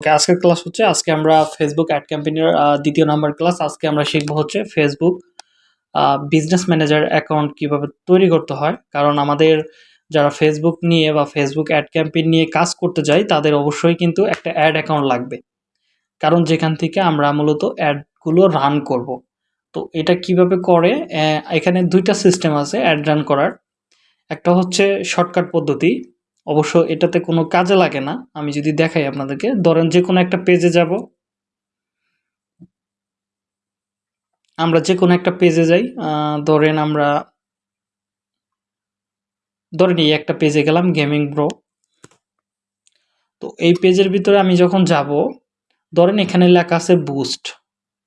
ওকে আজকের ক্লাস হচ্ছে, আজকে আমরা ফেসবুক অ্যাড ক্যাম্পেইনের দ্বিতীয় নাম্বার ক্লাস আজকে আমরা শিখব হচ্ছে ফেসবুক বিজনেস ম্যানেজার অ্যাকাউন্ট কীভাবে তৈরি করতে হয়। কারণ আমাদের যারা ফেসবুক নিয়ে বা ফেসবুক অ্যাড ক্যাম্পেইন নিয়ে কাজ করতে যাই, তাদের অবশ্যই কিন্তু একটা অ্যাড অ্যাকাউন্ট লাগবে। কারণ যেখান থেকে আমরা মূলত অ্যাডগুলো রান করব। তো এটা কীভাবে করে? এখানে দুইটা সিস্টেম আছে অ্যাড রান করার। একটা হচ্ছে শর্টকাট পদ্ধতি অবশ্য এটাতে কোনো কাজে লাগে না। আমি যদি দেখাই আপনাদেরকে, ধরেন যে কোনো একটা পেজে যাব। আমরা যে কোনো একটা পেজে যাই ধরেন আমরা ধরেন এই একটা পেজে গেলাম গেমিং ব্রো তো এই পেজের ভিতরে আমি যখন যাব, ধরেন এখানে লেখা আছে বুস্ট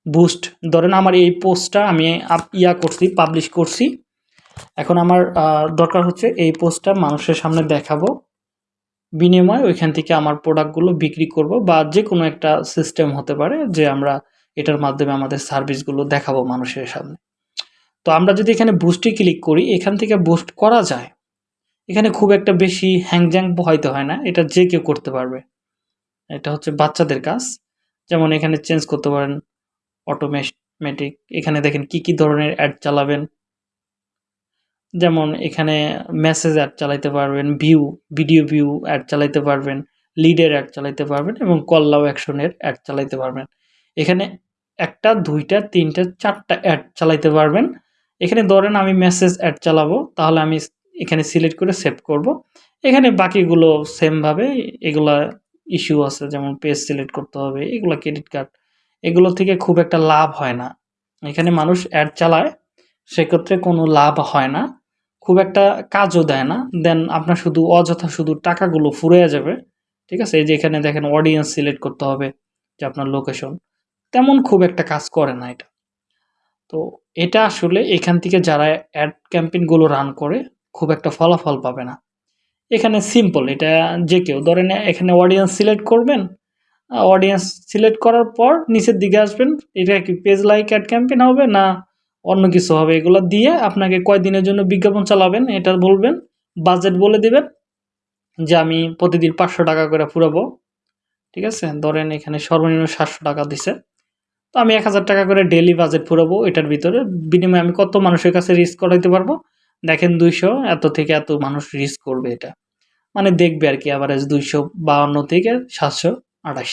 বুস্ট ধরেন আমার এই পোস্টটা আমি ইয়া করছি পাবলিশ করছি। এখন আমার দরকার হচ্ছে এই পোস্টটা মানুষের সামনে দেখাবো। বিনিময়ে ওইখান থেকে আমার প্রোডাক্টগুলো বিক্রি করব বা যে কোনো একটা সিস্টেম হতে পারে যে আমরা এটার মাধ্যমে আমাদের সার্ভিসগুলো দেখাবো মানুষের সামনে। তো আমরা যদি এখানে বুস্টে ক্লিক করি, এখান থেকে বুস্ট করা যায়। এখানে খুব একটা বেশি হ্যাংজ্যাং হয়তো হয় না, এটা যে কেউ করতে পারবে। এটা হচ্ছে বাচ্চাদের কাজ। যেমন এখানে চেঞ্জ করতে পারেন অটোমেটিক এখানে দেখেন কি কি ধরনের অ্যাড চালাবেন। যেমন এখানে মেসেজ অ্যাড চালাইতে পারবেন ভিউ ভিডিও ভিউ অ্যাড চালাইতে পারবেন লিডের অ্যাড চালাইতে পারবেন এবং কল্লাও অ্যাকশনের অ্যাড চালাইতে পারবেন। এখানে একটা, দুইটা, তিনটা, চারটা অ্যাড চালাইতে পারবেন। এখানে ধরেন আমি মেসেজ অ্যাড চালাবো, তাহলে আমি এখানে সিলেক্ট করে সেভ করব। এখানে বাকিগুলো সেমভাবে এগুলা ইস্যু আছে, যেমন পেজ সিলেক্ট করতে হবে, এগুলো ক্রেডিট কার্ড এগুলো থেকে খুব একটা লাভ হয় না। এখানে মানুষ অ্যাড চালায়, সেক্ষেত্রে কোনো লাভ হয় না। খুব একটা কাজও দেয় না। দেন আপনার শুধু অযথা শুধু টাকাগুলো ফুরে যাবে। ঠিক আছে? এই যে এখানে দেখেন অডিয়েন্স সিলেক্ট করতে হবে যে আপনার লোকেশন তেমন খুব একটা কাজ করে না এটা। তো এটা আসলে এখান থেকে যারা অ্যাড ক্যাম্পেইনগুলো রান করে, খুব একটা ফলাফল পাবে না। এখানে সিম্পল এটা যে কেউ ধরেন এখানে অডিয়েন্স সিলেক্ট করবেন অডিয়েন্স সিলেক্ট করার পর নিচের দিকে আসবেন, এটা কি পেজ লাইক অ্যাড ক্যাম্পেইন হবে না অন্য কিছু হবে, এগুলো দিয়ে আপনাকে কয়দিনের জন্য বিজ্ঞাপন চালাবেন, এটা বলবেন বাজেট বলে দেবেন যে আমি প্রতিদিন পাঁচশো টাকা করে ফুরাবো ঠিক আছে? ধরেন এখানে সর্বনিম্ন সাতশো টাকা দিছে। তো আমি এক হাজার টাকা করে ডেলি বাজেট ফুরাবো এটার ভিতরে। বিনিময়ে আমি কত মানুষের কাছে রিস্ক করাইতে পারব? দেখেন দুইশো, এত থেকে এত মানুষ রিস্ক করবে এটা। মানে দেখবে আর কি অ্যাভারেজ দুইশো বাউন্ন থেকে সাতশো আঠাশ।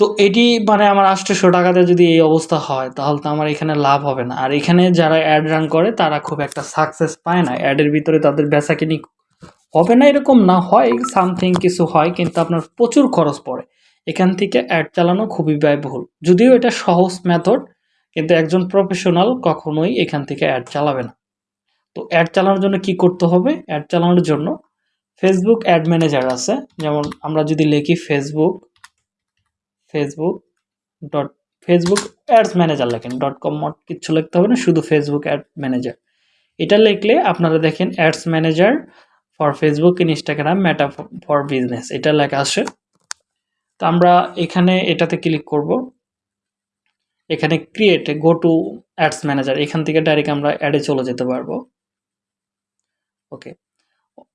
তো এটি মানে আমার আটশোশো টাকাতে যদি এই অবস্থা হয়, তাহলে তো আমার এখানে লাভ হবে না। আর এখানে যারা অ্যাড রান করে, তারা খুব একটা সাকসেস পায় না। অ্যাডের ভিতরে তাদের বেচা কিনি হবে না এরকম না, হয় সামথিং কিছু হয়, কিন্তু আপনার প্রচুর খরচ পড়ে। এখান থেকে অ্যাড চালানো খুবই ব্যয়বহুল। যদিও এটা সহজ মেথড কিন্তু একজন প্রফেশনাল কখনোই এখান থেকে অ্যাড চালাবে না। তো অ্যাড চালানোর জন্য কি করতে হবে? অ্যাড চালানোর জন্য ফেসবুক অ্যাড ম্যানেজার আছে। যেমন আমরা যদি লিখি Facebook Facebook dot Facebook ads manager লেখেন। ডট কম মট কিচ্ছু লিখতে হবে না, শুধু ফেসবুক অ্যাড ম্যানেজার এটা লিখলে আপনারা দেখেন ads manager for Facebook Instagram Meta for business এটা লেখা আসে তো আমরা এখানে এটাতে ক্লিক করব। এখানে create go to ads manager এখান থেকে ডাইরেক্ট আমরা অ্যাডে চলে যেতে পারব। ওকে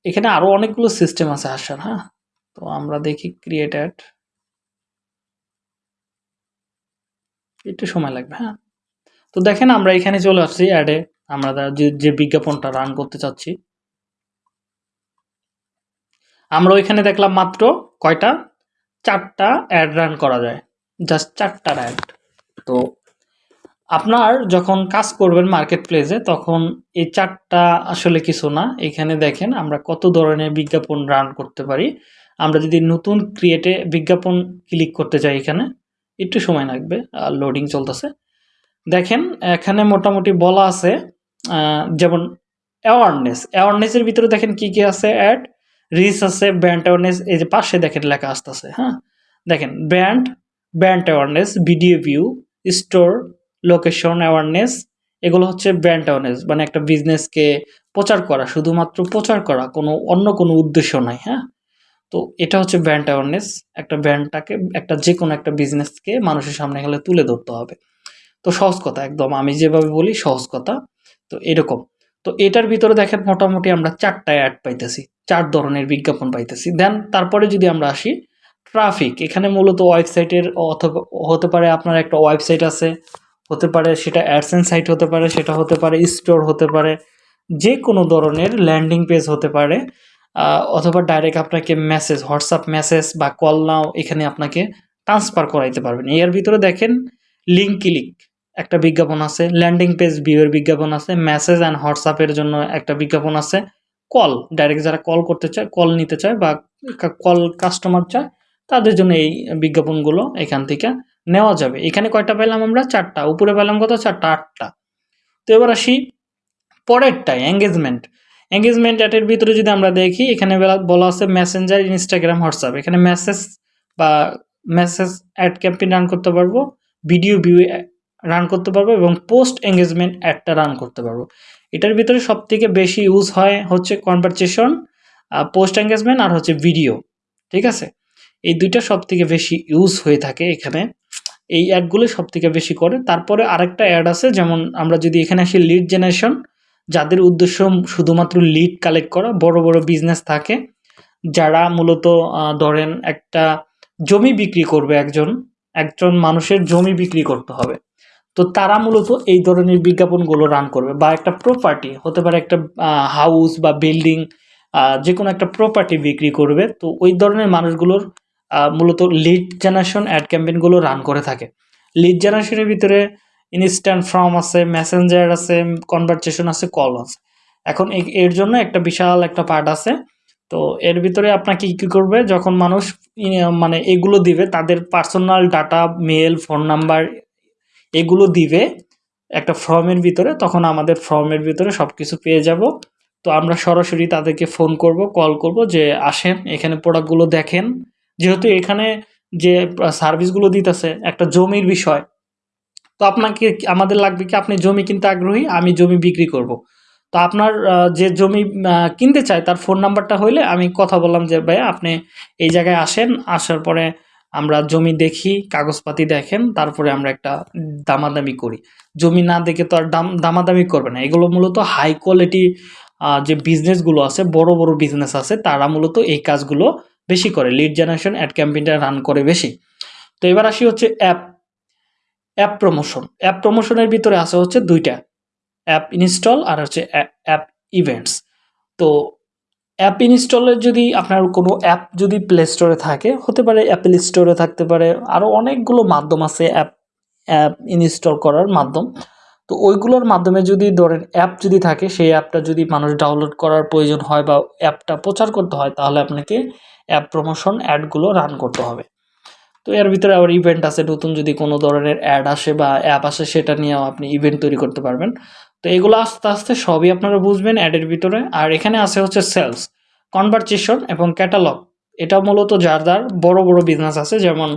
এখানে আরও অনেকগুলো সিস্টেম আছে আসার হ্যাঁ? তো আমরা দেখি ক্রিয়েট অ্যাড একটু সময় লাগবে হ্যাঁ। তো দেখেন আমরা এখানে চলে আসছি অ্যাডে আমরা যে বিজ্ঞাপনটা রান করতে চাচ্ছি। আমরা ওইখানে দেখলাম মাত্র কয়টা? চারটা অ্যাড রান করা যায়। জাস্ট চারটা অ্যাড তো আপনার যখন কাজ করবেন মার্কেট প্লেসে তখন এই চারটা আসলে কিছু না। এখানে দেখেন আমরা কত ধরনের বিজ্ঞাপন রান করতে পারি। আমরা যদি নতুন ক্রিয়েটে বিজ্ঞাপন ক্লিক করতে চাই এখানে একটু সময় লাগবে, আর লোডিং চলতেছে। দেখেন, এখানে মোটামুটি বলা আছে যেমন অ্যাওয়ারনেস অ্যাওয়ারনেসের ভিতরে দেখেন কি কি আছে? অ্যাড রিস আছে ব্র্যান্ড অ্যাওয়ারনেস এই যে পাশে দেখেন লেখা আসতেছে হ্যাঁ? দেখেন brand brand awareness video view store location awareness এগুলো হচ্ছে ব্র্যান্ড অ্যাওয়ারনেস মানে একটা বিজনেসকে প্রচার করা, শুধুমাত্র প্রচার করা, কোনো, অন্য কোনো উদ্দেশ্য নাই হ্যাঁ? তো এটা হচ্ছে ব্র্যান্ড অ্যাওয়ারনেস একটা ব্র্যান্ডটাকে একটা যে কোনো একটা বিজনেসকে মানুষের সামনে গেলে তুলে ধরতে হবে। তো সহজ কথা একদম। আমি যেভাবে বলি, সহজ কথা। তো এরকম। তো এটার ভিতরে দেখেন মোটামুটি আমরা চারটা অ্যাড পাইতেছি। চার ধরনের বিজ্ঞাপন পাইতেছি। দেন তারপরে যদি আমরা আসি ট্রাফিক এখানে মূলত ওয়েবসাইটের অথবা, হতে পারে আপনার একটা ওয়েবসাইট আছে, হতে পারে সেটা অ্যাডসেন্স সাইট হতে পারে, সেটা হতে পারে স্টোর হতে পারে যে কোনো ধরনের ল্যান্ডিং পেজ হতে পারে। অথবা ডাইরেক্ট আপনাকে মেসেজ হোয়াটসঅ্যাপ মেসেজ বা কল নাও এখানে আপনাকে ট্রান্সফার করাইতে পারবেন। এর ভিতরে দেখেন লিঙ্ক ক্লিক একটা বিজ্ঞাপন আছে ল্যান্ডিং পেজ ভিউয়ের বিজ্ঞাপন আছে মেসেজ অ্যান্ড হোয়াটসঅ্যাপের জন্য একটা বিজ্ঞাপন আছে কল ডাইরেক্ট যারা কল করতে চায় কল নিতে চায় বা কল কাস্টমার চায়, তাদের জন্য এই বিজ্ঞাপনগুলো এখান থেকে নেওয়া যাবে। এখানে কয়টা পেলাম আমরা? চারটা। উপরে পেলাম কত? চারটা, আটটা। তো এবার আসি পরেরটাই এঙ্গেজমেন্ট এঙ্গেজমেন্ট অ্যাটের ভিতরে যদি আমরা দেখি, এখানে বলা আছে মেসেঞ্জার ইনস্টাগ্রাম হোয়াটসঅ্যাপ এখানে মেসেজ বা মেসেজ অ্যাড ক্যাম্পেইন রান করতে পারব ভিডিও ভিউ রান করতে পারব এবং পোস্ট এঙ্গেজমেন্ট অ্যাডটা রান করতে পারব। এটার ভিতরে সব থেকে বেশি ইউজ হয় হচ্ছে কনভারসেশন পোস্ট এঙ্গেজমেন্ট আর হচ্ছে ভিডিও ঠিক আছে? এই দুইটা সব থেকে বেশি ইউজ হয়ে থাকে এখানে। এই অ্যাডগুলো সব থেকে বেশি করে। তারপরে আরেকটা অ্যাড আছে, যেমন আমরা যদি এখানে আসি লিড জেনারেশন যাদের উদ্দেশ্য শুধুমাত্র লিড কালেক্ট করা, বড় বড় বিজনেস থাকে, যারা মূলত ধরেন একটা জমি বিক্রি করবে একজন একজন মানুষের জমি বিক্রি করতে হবে। তো তারা মূলত এই ধরনের বিজ্ঞাপনগুলো রান করবে বা একটা প্রপার্টি হতে পারে একটা হাউস বা বিল্ডিং যে কোনো একটা প্রপার্টি বিক্রি করবে, তো ওই ধরনের মানুষগুলোর মূলত লিড জেনারেশন অ্যাড ক্যাম্পেনগুলো রান করে থাকে। লিড জেনারেশনের ভিতরে ইনস্ট্যান্ট ফর্ম আছে মেসেঞ্জার আছে কনভারসেশন আছে কল আছে। এখন এর জন্য একটা বিশাল একটা পার্ট আছে। তো এর ভিতরে আপনাকে কী করবে, যখন মানুষ মানে এগুলো দিবে, তাদের personal data mail phone number এগুলো দিবে একটা ফর্মের ভিতরে, তখন আমাদের ফর্মের ভিতরে সব কিছু পেয়ে যাব। তো আমরা সরাসরি তাদেরকে ফোন করব কল করব যে, আসেন, এখানে প্রোডাক্টগুলো দেখেন। যেহেতু এখানে যে সার্ভিসগুলো দিতেছে, একটা জমির বিষয় তো আপনাকে আমাদের লাগবে কি আপনি জমি কিনতে আগ্রহী? আমি জমি বিক্রি করব। তো আপনার যে জমি কিনতে চায় তার ফোন নাম্বারটা হইলে আমি কথা বললাম যে ভাই আপনি এই জায়গায় আসেন, আসার পরে আমরা জমি দেখি, কাগজপাতি দেখেন, তারপরে আমরা একটা দামাদামি করি। জমি না দেখে তো আর দাম, দামাদামি করবে না। এগুলো মূলত হাই কোয়ালিটি যে বিজনেসগুলো আছে, বড় বড় বিজনেস আছে, তারা মূলত এই কাজগুলো বেশি করে। লিড জেনারেশন, অ্যাড ক্যাম্পেইনটা রান করে বেশি। তো এবার আসি হচ্ছে অ্যাপ। অ্যাপ প্রমোশন অ্যাপ প্রমোশনের ভিতরে আছে হচ্ছে দুইটা। অ্যাপ ইনস্টল আর হচ্ছে অ্যাপ ইভেন্টস তো অ্যাপ ইনস্টলের যদি আপনার কোনো অ্যাপ যদি প্লে স্টোরে থাকে, হতে পারে অ্যাপেল স্টোরে থাকতে পারে আরও অনেকগুলো মাধ্যম আছে অ্যাপ অ্যাপ ইনস্টল করার মাধ্যম। তো ওইগুলোর মাধ্যমে যদি ধরেন অ্যাপ যদি থাকে, সেই অ্যাপটা যদি মানুষ ডাউনলোড করার প্রয়োজন হয় বা অ্যাপটা প্রচার করতে হয়, তাহলে আপনাকে অ্যাপ প্রমোশন অ্যাডগুলো রান করতে হবে। তো এর ভিতরে আবার ইভেন্ট আছে নতুন যদি কোনো ধরনের অ্যাড আসে বা অ্যাপ আসে সেটা নিয়েও আপনি ইভেন্ট তৈরি করতে পারবেন। তো এগুলো আস্তে আস্তে সবই আপনারা বুঝবেন অ্যাডের ভিতরে। আর এখানে আছে হচ্ছে সেলস কনভারসেশন এবং ক্যাটালগ এটা মূলত যার যার বড় বড় বিজনেস আছে যেমন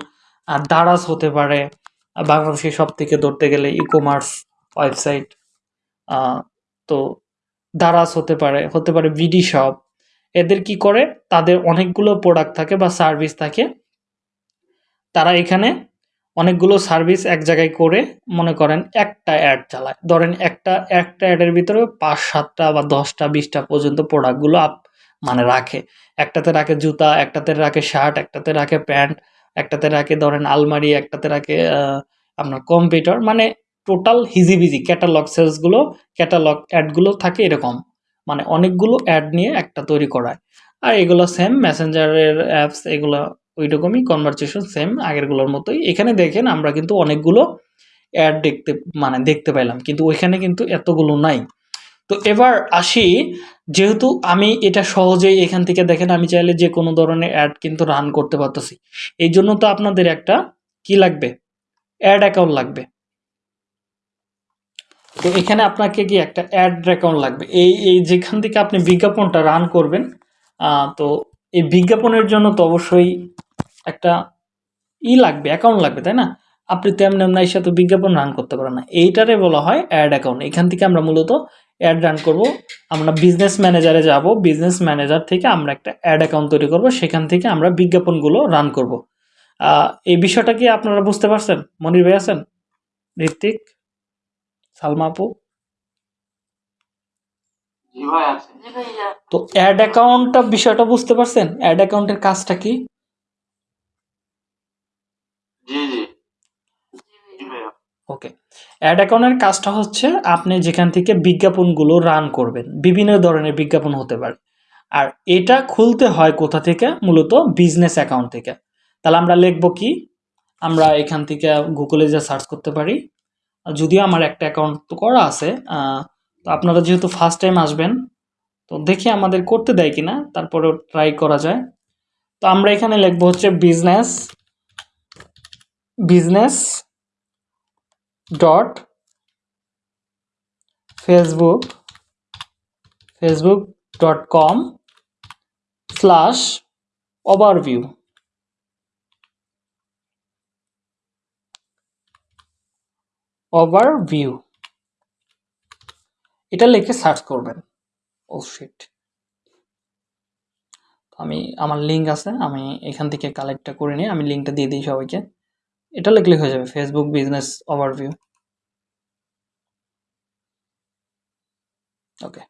দারাজ হতে পারে আহ, বাংলাদেশে সব থেকে ধরতে গেলে ই কমার্স ওয়েবসাইট তো দারাজ হতে পারে হতে পারে বিডি শপ এদের কি করে? তাদের অনেকগুলো প্রোডাক্ট থাকে বা সার্ভিস থাকে। তারা এখানে অনেকগুলো সার্ভিস এক জায়গায় করে মনে করেন একটা অ্যাড চালায়। ধরেন একটা একটা অ্যাডের ভিতরে পাঁচ, সাতটা বা দশটা, বিশটা পর্যন্ত প্রোডাক্টগুলো আপ মানে রাখে। একটাতে রাখে জুতা, একটাতে রাখে শার্ট একটাতে রাখে প্যান্ট, একটাতে রাখে ধরেন আলমারি, একটাতে রাখে আপনার কম্পিউটার মানে টোটাল হিজিবিজি ক্যাটালগ সেলসগুলো ক্যাটালগ অ্যাডগুলো থাকে এরকম। মানে অনেকগুলো অ্যাড নিয়ে একটা তৈরি করায়। আর এগুলো সেম মেসেঞ্জারের অ্যাপস এগুলো ওই রকমই কনভারসেশন সেম আগেরগুলোর মতোই। এখানে দেখেন আমরা কিন্তু অনেকগুলো অ্যাড দেখতে মানে দেখতে পাইলাম, কিন্তু ওইখানে কিন্তু এতগুলো নাই। তো এবার আসি, যেহেতু আমি এটা সহজেই এখান থেকে দেখেন, আমি চাইলে যে কোনো ধরনের অ্যাড কিন্তু রান করতে পারতেছি। এই জন্য তো আপনাদের একটা কি লাগবে? অ্যাড অ্যাকাউন্ট লাগবে। তো এখানে আপনাকে কি একটা অ্যাড অ্যাকাউন্ট লাগবে? এই এই যেখান থেকে আপনি বিজ্ঞাপনটা রান করবেন তো এই বিজ্ঞাপনের জন্য তো অবশ্যই একটা ই লাগবে অ্যাকাউন্ট লাগবে তাই না? আপনি তেমন এমন এসে তো বিজ্ঞাপন রান করতে পারেন না। এইটারে বলা হয় অ্যাড অ্যাকাউন্ট এখান থেকে আমরা মূলত অ্যাড রান করব। আমরা বিজনেস ম্যানেজারে যাব। বিজনেস ম্যানেজার থেকে আমরা একটা অ্যাড অ্যাকাউন্ট তৈরি করব। সেখান থেকে আমরা বিজ্ঞাপনগুলো রান করব। এই বিষয়টা কি আপনারা বুঝতে পারছেন? মনির ভাই আছেন? ঋত্বিক? সালমা আপু? তো অ্যাড অ্যাকাউন্টটা বিষয়টা বুঝতে পারছেন? অ্যাড অ্যাকাউন্টের কাজটা কি? ওকে। অ্যাড অ্যাকাউন্টের কাজটা হচ্ছে আপনি যেখান থেকে বিজ্ঞাপনগুলো রান করবেন, বিভিন্ন ধরনের বিজ্ঞাপন হতে পারে। আর এটা খুলতে হয় কোথা থেকে? মূলত বিজনেস অ্যাকাউন্ট থেকে। তাহলে আমরা লিখব কি? আমরা এখান থেকে গুগলে যা সার্চ করতে পারি। যদিও আমার একটা অ্যাকাউন্ট তো করা আছে তো আপনারা যেহেতু ফার্স্ট টাইম আসবেন, তো দেখি আমাদের করতে দেয় কিনা, তারপরেও ট্রাই করা যায়। তো আমরা এখানে লিখব হচ্ছে business business dot Facebook Facebook dot com slash overview. Overview. এটা লিখে সার্চ করবেন। Oh shit. আমি, আমার লিঙ্ক আছে, আমি এখান থেকে কালেক্টটা করে নিই, আমি লিঙ্কটা দিয়ে দিই সবাইকে। এটা লিখলে হয়ে যাবে Facebook business overview okay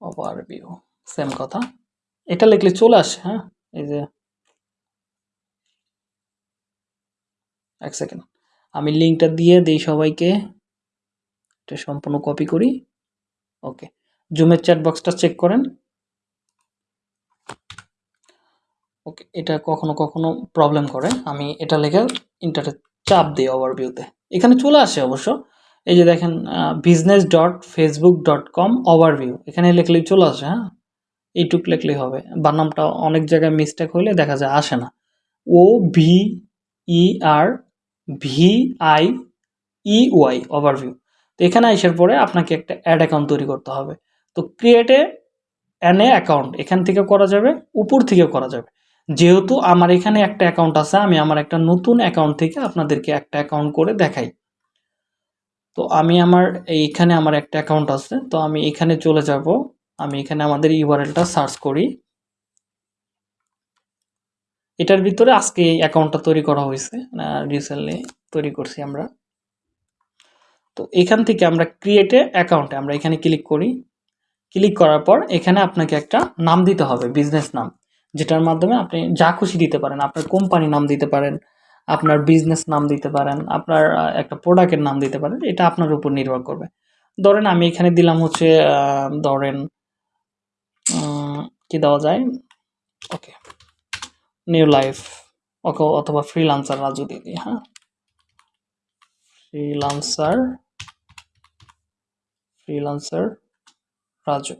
overview same কথা। এটা লিখলে চলে আসে হ্যাঁ? এই যে, এক সেকেন্ড আমি লিঙ্কটা দিয়ে দিই সবাইকে, এটা সম্পূর্ণ কপি করি। ওকে জুমের চ্যাট বক্সটা চেক করেন। ওকে এটা কখনো কখনো প্রবলেম করে। আমি এটা লেখে ইন্টারনেট চাপ দিই ওভারভিউতে এখানে চলে আসে অবশ্য। এই যে দেখেন business dot Facebook dot com overview এখানে লিখলেই চলে আসে হ্যাঁ? এইটুক লিখলেই হবে। বানামটা অনেক জায়গায় মিস্টেক হইলে দেখা যায় আসে না। O V E R V I E Y overview তো এখানে আসার পরে আপনাকে একটা অ্যাড অ্যাকাউন্ট তৈরি করতে হবে। তো ক্রিয়েটে অ্যান এ অ্যাকাউন্ট এখান থেকে করা যাবে, উপর থেকে করা যাবে। যেহেতু আমার এখানে একটা অ্যাকাউন্ট আছে, আমি আমার একটা নতুন অ্যাকাউন্ট থেকে আপনাদেরকে একটা অ্যাকাউন্ট করে দেখাই। তো আমি আমার, এইখানে আমার একটা অ্যাকাউন্ট আছে, তো আমি এখানে চলে যাব। আমি এখানে আমাদের ইউআরএলটা সার্চ করি। এটার ভিতরে আজকে এই অ্যাকাউন্টটা তৈরি করা হয়েছে রিসেন্টলি তৈরি করছি আমরা। তো এখান থেকে আমরা ক্রিয়েটে অ্যাকাউন্টে আমরা এখানে ক্লিক করি। ক্লিক করার পর এখানে আপনাকে একটা নাম দিতে হবে বিজনেস নাম। যেটার মাধ্যমে আপনি যা খুশি দিতে পারেন, আপনার কোম্পানি নাম দিতে পারেন, আপনার বিজনেস নাম দিতে পারেন, আপনার একটা প্রোডাক্টের নাম দিতে পারেন, এটা আপনার উপর নির্ভর করবে। ধরেন আমি এখানে দিলাম হচ্ছে ধরেন কি দেওয়া যায়? ওকে নিউ লাইফ ওকে, অথবা ফ্রিলান্সার রাজু দিদি হ্যাঁ? Freelancer freelancer Raju.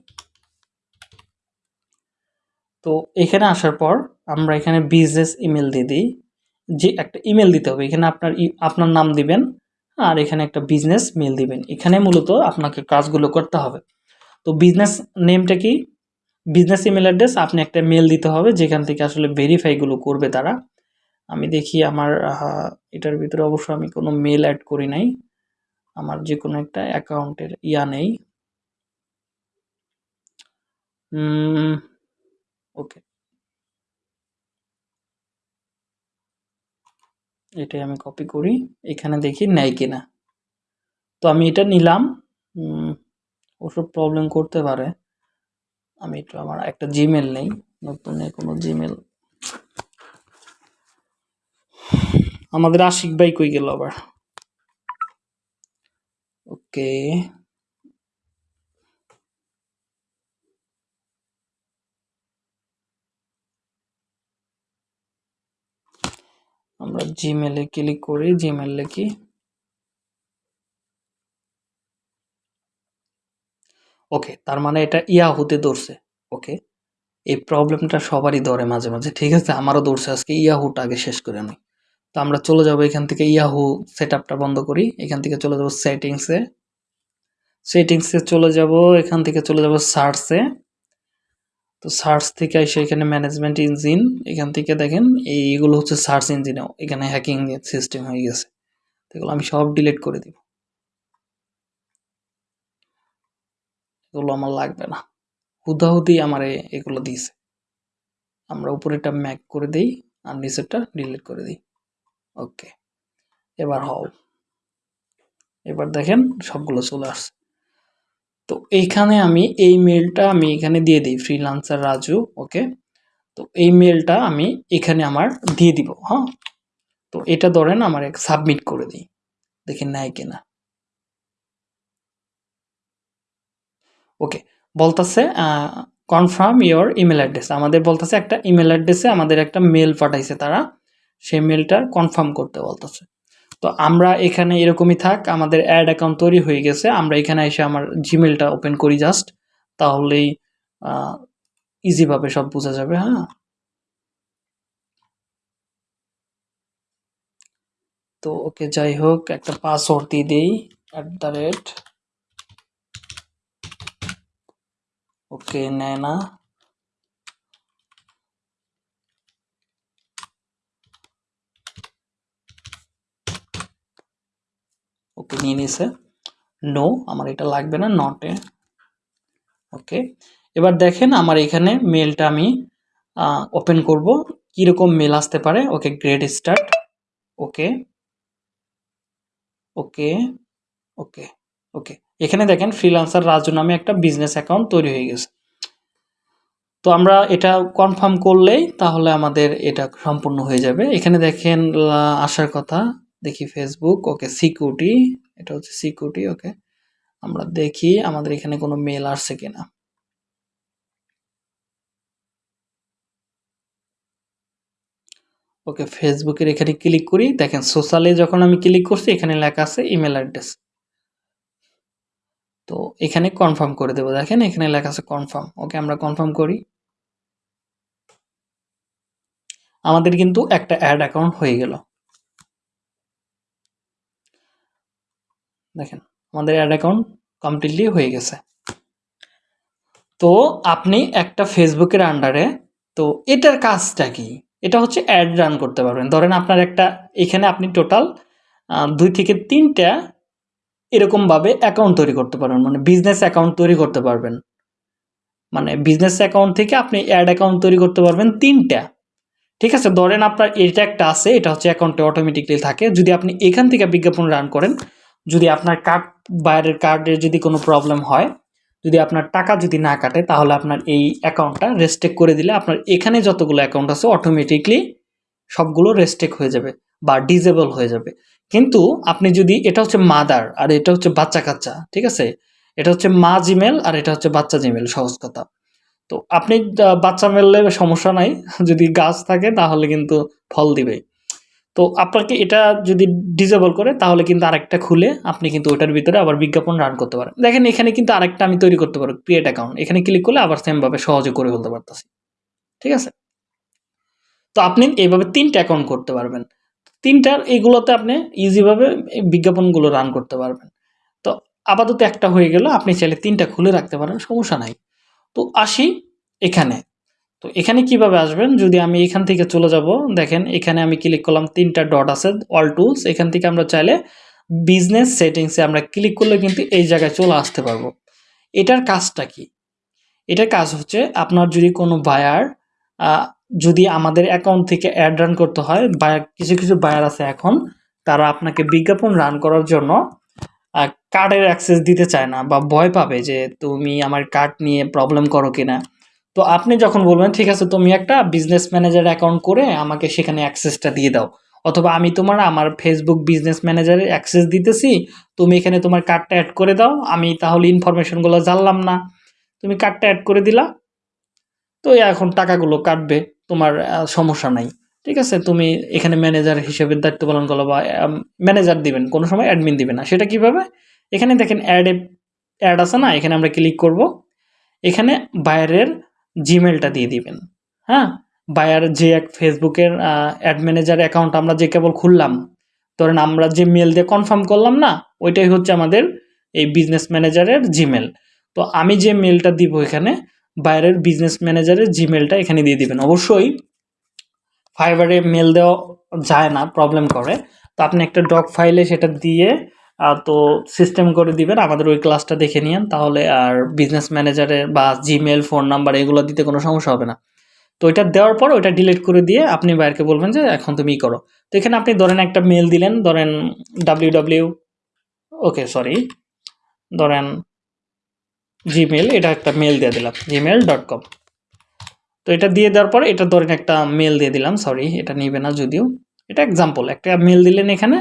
তো এখানে আসার পর আমরা এখানে বিজনেস ইমেল দিয়ে দিই। যে একটা ইমেল দিতে হবে, এখানে আপনার আপনার নাম দিবেন আর এখানে একটা বিজনেস মেল দিবেন। এখানে মূলত আপনাকে কাজগুলো করতে হবে। তো বিজনেস নেমটা কি? বিজনেস ইমেল অ্যাড্রেস আপনি একটা মেল দিতে হবে, যেখান থেকে আসলে ভেরিফাইগুলো করবে তারা। আমি দেখি আমার এটার ভিতরে অবশ্য আমি কোনো মেল অ্যাড করি নাই। আমার যে কোনো একটা অ্যাকাউন্টের ইয়া নেই। ওকে। এটাই আমি কপি করি। এখানে দেখি নেয় কিনা। তো আমি এটা নিলাম। ওসব প্রবলেম করতে পারে। আমি একটু আমার একটা জিমেল নেই। নতুন নেই কোনো জিমেল আমাদের আশিক ভাই কই গেল আবার? ওকে। আমরা জিমেলে ক্লিক করি জিমেল লিখি ওকে তার মানে এটা ইয়াহুতে ধরছে। ওকে এই প্রবলেমটা সবারই ধরে মাঝে মাঝে, ঠিক আছে? আমারও ধরছে, আজকে ইয়াহুটা আগে শেষ করে আমি। তো আমরা চলে যাব এখান থেকে ইয়াহু সেট বন্ধ করি। এখান থেকে চলে যাব সেটিংসে সেটিংসে চলে যাব, এখান থেকে চলে যাব সার্চে তো সার্চ থেকে এসে এখানে ম্যানেজমেন্ট ইঞ্জিন এখান থেকে দেখেন এইগুলো হচ্ছে সার্চ ইঞ্জিনেও এখানে হ্যাকিং সিস্টেম হয়ে গেছে। এগুলো আমি সব ডিলিট করে দিব। এগুলো আমার লাগবে না। হুদাহুদি আমার এগুলো দিয়েছে। আমরা উপরেটা ম্যাক করে দিই আর নিচেরটা ডিলিট করে দিই। ওকে এবার হও। এবার দেখেন সবগুলো চলে আসছে। তো এইখানে আমি এই মেলটা আমি এখানে দিয়ে দিই ফ্রিলান্সার রাজু ওকে তো এই মেলটা আমি এখানে আমার দিয়ে দিব হ্যাঁ? তো এটা ধরেন আমার এক সাবমিট করে দিই, দেখি নেয় কিনা। ওকে বলতেছে কনফার্ম ইওর ইমেল অ্যাড্রেস আমাদের বলতেছে একটা ইমেল অ্যাড্রেসে আমাদের একটা মেল পাঠাইছে তারা, সেই মেলটা কনফার্ম করতে বলতেছে। তো আমরা এখানে এরকমই থাক, আমাদের অ্যাড অ্যাকাউন্ট তৈরি হয়ে গেছে। আমরা এখানে এসে আমার জিমেলটা ওপেন করি জাস্ট তাহলেই ইজিভাবে সব বোঝা যাবে হ্যাঁ? তো ওকে, যাই হোক, একটা পাসওয়ার্ড দিয়ে দিই অ্যাট দ্য রেট ওকে, নেয় না। ওকে নিয়ে নিছে নো আমার এটা লাগবে না নটে ওকে এবার দেখেন আমার এখানে মেলটা আমি ওপেন করব, কীরকম মেল আসতে পারে ওকে গ্রেড স্টার্ট ওকে ওকে ওকে ওকে এখানে দেখেন ফ্রিলান্সার রাজু নামে একটা বিজনেস অ্যাকাউন্ট তৈরি হয়ে গেছে। তো আমরা এটা কনফার্ম করলেই তাহলে আমাদের এটা সম্পূর্ণ হয়ে যাবে। এখানে দেখেন আসার কথা দেখি ফেসবুক ওকে সিকিউরিটি এটা হচ্ছে সিকিউরিটি ওকে আমরা দেখি আমাদের এখানে কোনো মেল আসছে কিনা। ওকে ফেসবুকের এখানে ক্লিক করি, দেখেন সোশ্যালে যখন আমি ক্লিক করছি, এখানে লেখা আছে ইমেল অ্যাড্রেস তো এখানে কনফার্ম করে দেবো, দেখেন এখানে লেখা আছে কনফার্ম ওকে আমরা কনফার্ম করি। আমাদের কিন্তু একটা অ্যাড অ্যাকাউন্ট হয়ে গেল। দেখেন, আমাদের অ্যাড অ্যাকাউন্ট কমপ্লিটলি হয়ে গেছে। তো আপনি একটা ফেসবুকের আন্ডারে তো এটার কাজটা কি? এটা হচ্ছে অ্যাড রান করতে পারবেন। ধরেন আপনার একটা, এখানে আপনি টোটাল দুই থেকে তিনটা এরকমভাবে অ্যাকাউন্ট তৈরি করতে পারবেন। মানে বিজনেস অ্যাকাউন্ট তৈরি করতে পারবেন। মানে বিজনেস অ্যাকাউন্ট থেকে আপনি অ্যাড অ্যাকাউন্ট তৈরি করতে পারবেন তিনটা। ঠিক আছে? ধরেন আপনার এটা একটা আছে, এটা হচ্ছে অ্যাকাউন্টে অটোমেটিকলি থাকে। যদি আপনি এখান থেকে বিজ্ঞাপন রান করেন যদি আপনার কার্ড বাইরের কার্ডের যদি কোনো প্রবলেম হয়, যদি আপনার টাকা যদি না কাটে, তাহলে আপনার এই অ্যাকাউন্টটা রেস্টেক করে দিলে আপনার এখানে যতগুলো অ্যাকাউন্ট আছে অটোমেটিকলি সবগুলো রেস্টেক হয়ে যাবে বা ডিজেবল হয়ে যাবে। কিন্তু আপনি যদি, এটা হচ্ছে মাদার আর এটা হচ্ছে বাচ্চা কাচ্চা, ঠিক আছে? এটা হচ্ছে মা জিমেল আর এটা হচ্ছে বাচ্চা জিমেল সহজ কথা। তো আপনি বাচ্চা মেললে সমস্যা নাই, যদি গাছ থাকে তাহলে কিন্তু ফল দিবে তো আপনাকে এটা যদি ডিজেবল করে, তাহলে কিন্তু আরেকটা খুলে আপনি কিন্তু ওটার ভিতরে আবার বিজ্ঞাপন রান করতে পারেন। দেখেন, এখানে কিন্তু আরেকটা আমি তৈরি করতে পারব ক্রিয়েট অ্যাকাউন্ট এখানে ক্লিক করলে আবার সেমভাবে সহজে করে ফেলতে পারতেছি। ঠিক আছে? তো আপনি এইভাবে তিনটা অ্যাকাউন্ট করতে পারবেন। তিনটার এইগুলোতে আপনি ইজিভাবে বিজ্ঞাপনগুলো রান করতে পারবেন। তো আপাতত একটা হয়ে গেল, আপনি চাইলে তিনটা খুলে রাখতে পারেন, সমস্যা নাই। তো আসি এখানে। তো এখানে কীভাবে আসবেন? যদি আমি এখান থেকে চলে যাব, দেখেন এখানে আমি ক্লিক করলাম, তিনটা ডট আছে অল টুলস এখান থেকে আমরা চাইলে বিজনেস সেটিংসে আমরা ক্লিক করলে কিন্তু এই জায়গায় চলে আসতে পারব। এটার কাজটা কি? এটার কাজ হচ্ছে আপনার যদি কোনো বায়ার যদি আমাদের অ্যাকাউন্ট থেকে অ্যাড রান করতে হয় বায়ার কিছু কিছু বায়ার আছে এখন, তারা আপনাকে বিজ্ঞাপন রান করার জন্য কার্ডের অ্যাক্সেস দিতে চায় না বা ভয় পাবে যে তুমি আমার কার্ড নিয়ে প্রবলেম করো কিনা। তো আপনি যখন বলবেন, ঠিক আছে, তুমি একটা বিজনেস ম্যানেজার অ্যাকাউন্ট করে আমাকে সেখানে অ্যাক্সেসটা দিয়ে দাও। অথবা, আমি তোমার আমার ফেসবুক বিজনেস ম্যানেজারের অ্যাক্সেস দিতেছি, তুমি এখানে তোমার কার্ডটা অ্যাড করে দাও, আমি তাহলে ইনফরমেশনগুলো জানলাম না। তুমি কার্ডটা অ্যাড করে দিলা, তো এখন টাকাগুলো কাটবে, তোমার সমস্যা নাই। ঠিক আছে, তুমি এখানে ম্যানেজার হিসেবে দায়িত্ব পালন করো বা ম্যানেজার দিবেন, কোনো সময় অ্যাডমিন দিবে না। সেটা কীভাবে? এখানে দেখেন অ্যাডে অ্যাড আছে না? এখানে আমরা ক্লিক করব। এখানে বাইরের জিমেলটা দিয়ে দিবেন। হ্যাঁ? বায়ার যে এক ফেসবুকের অ্যাড ম্যানেজার অ্যাকাউন্ট আমরা যে কেবল খুললাম, ধরেন আমরা যে মেল দিয়ে কনফার্ম করলাম না, ওইটাই হচ্ছে আমাদের এই বিজনেস ম্যানেজারের জিমেল তো আমি যে মেলটা দিব এখানে বাইরের বিজনেস ম্যানেজারের জিমেলটা এখানে দিয়ে দিবেন। অবশ্যই ফাইবারে মেল দেওয়া যায় না প্রবলেম করে। তো আপনি একটা ডক ফাইলে সেটা দিয়ে তো সিস্টেম করে দিবেন, আমাদের ওই ক্লাসটা দেখে নিন তাহলে আর বিজনেস ম্যানেজারের বা জিমেল ফোন নাম্বার এগুলো দিতে কোনো সমস্যা হবে না। তো ওইটা দেওয়ার পর ওইটা ডিলিট করে দিয়ে আপনি বাইরকে বলবেন যে এখন তুমি করো। তো এখানে আপনি ধরেন একটা মেল দিলেন, ধরেন ডাব্লিউ ডাব্লিউ ওকে সরি ধরেন জিমেল এটা একটা মেল দিয়ে দিলাম জিমেল ডট কম তো এটা দিয়ে দেওয়ার পর এটা ধরেন একটা মেল দিয়ে দিলাম সরি এটা নিবে না যদিও। এটা এক্সাম্পল একটা মেল দিলেন এখানে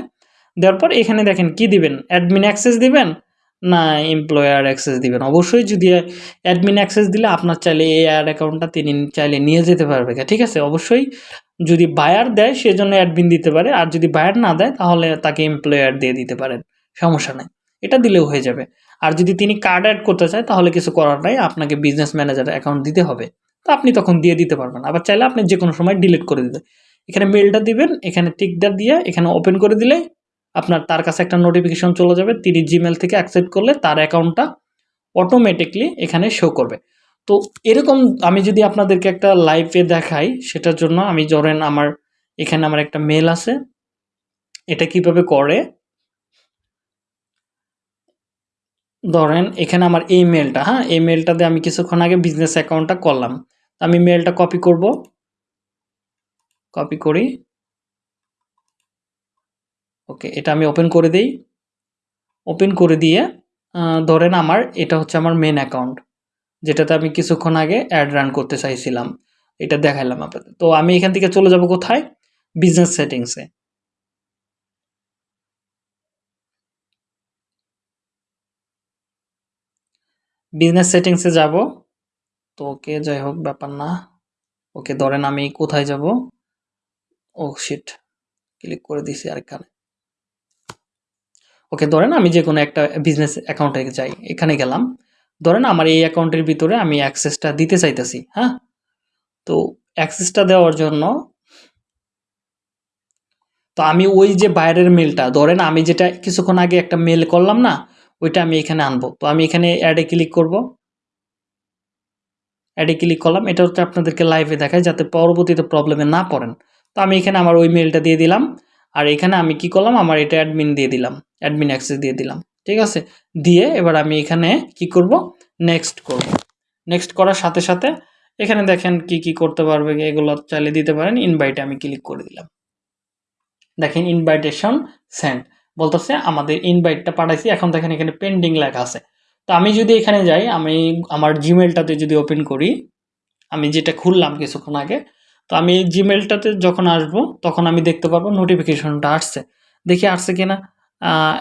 দেওয়ার পর এখানে দেখেন কি দিবেন? অ্যাডমিন অ্যাক্সেস দিবেন? না এমপ্লয়ার অ্যাক্সেস দিবেন। অবশ্যই যদি অ্যাডমিন অ্যাক্সেস দিলে আপনার চাইলে এই আর অ্যাকাউন্টটা তিনি চাইলে নিয়ে যেতে পারবে। ঠিক আছে? অবশ্যই যদি বায়ার দেয় সেজন্য অ্যাডমিন দিতে পারে। আর যদি বায়ার না দেয়, তাহলে তাকে এমপ্লয়ার দিয়ে দিতে পারেন। সমস্যা নেই। এটা দিলেও হয়ে যাবে। আর যদি তিনি কার্ড অ্যাড করতে চায়, তাহলে কিছু করার নাই। আপনাকে বিজনেস ম্যানেজার অ্যাকাউন্ট দিতে হবে। তো আপনি তখন দিয়ে দিতে পারবেন। আবার চাইলে আপনি যে কোনো সময় ডিলিট করে দিতে। এখানে মেলটা দিবেন, এখানে টিকটা দিয়ে এখানে ওপেন করে দিলে আপনার তার কাছে একটা নোটিফিকেশন চলে যাবে, তিনি জিমেল থেকে অ্যাকসেপ্ট করলে তার অ্যাকাউন্টটা অটোমেটিকলি এখানে শো করবে। তো এরকম আমি যদি আপনাদেরকে একটা লাইভে দেখাই, সেটার জন্য আমি ধরেন আমার, এখানে আমার একটা মেল আছে। এটা কীভাবে করে? ধরেন এখানে আমার এই মেলটা হ্যাঁ এই মেলটাতে আমি কিছুক্ষণ আগে বিজনেস অ্যাকাউন্টটা করলাম। আমি মেলটা কপি করব। কপি করি। ওকে এটা আমি ওপেন করে দিই। ওপেন করে দিয়ে ধরেন আমার এটা হচ্ছে আমার মেন অ্যাকাউন্ট যেটাতে আমি কিছুক্ষণ আগে অ্যাড রান করতে চাইছিলাম। এটা দেখাইলাম আপনাদের। তো আমি এখান থেকে চলে যাব কোথায়? বিজনেস সেটিংসে বিজনেস সেটিংসে যাব। তো ওকে যাই হোক, ব্যাপার না। ওকে ধরেন আমি কোথায় যাব? ও শিট ক্লিক করে দিছি আরেকখানে। ওকে, ধরেন আমি যে কোনো একটা বিজনেস অ্যাকাউন্টে যাই, এখানে গেলাম। ধরেন আমার এই অ্যাকাউন্টের ভিতরে আমি অ্যাক্সেসটা দিতে চাইতেছি হ্যাঁ? তো অ্যাক্সেসটা দেওয়ার জন্য তো আমি ওই যে বাইরের মেলটা ধরেন আমি যেটা কিছুক্ষণ আগে একটা মেল করলাম না, ওইটা আমি এখানে আনব। তো আমি এখানে অ্যাডে ক্লিক করব। অ্যাডে ক্লিক করলাম, এটা হচ্ছে আপনাদেরকে লাইভে দেখায় যাতে পরবর্তীতে প্রবলেমে না পড়েন। তো আমি এখানে আমার ওই মেলটা দিয়ে দিলাম। আর এখানে আমি কি করলাম? আমার এটা অ্যাডমিন দিয়ে দিলাম অ্যাডমিন অ্যাক্সেস দিয়ে দিলাম, ঠিক আছে? দিয়ে এবার আমি এখানে কি করব? নেক্সট করব। নেক্সট করার সাথে সাথে এখানে দেখেন কি কি করতে পারবে, এগুলো চাইলে দিতে পারেন ইনভাইটে আমি ক্লিক করে দিলাম। দেখেন ইনভাইটেশন সেন্ড বলতেছে আমাদের ইনভাইটটা পাঠাইছি, এখন দেখেন এখানে পেন্ডিং লেখা আছে। তো আমি যদি এখানে যাই, আমি আমার জিমেলটাতে যদি ওপেন করি, আমি যেটা খুললাম কিছুক্ষণ আগে তো আমি এই জিমেলটাতে যখন আসব, তখন আমি দেখতে পারব নোটিফিকেশনটা আসছে। দেখি আসছে কিনা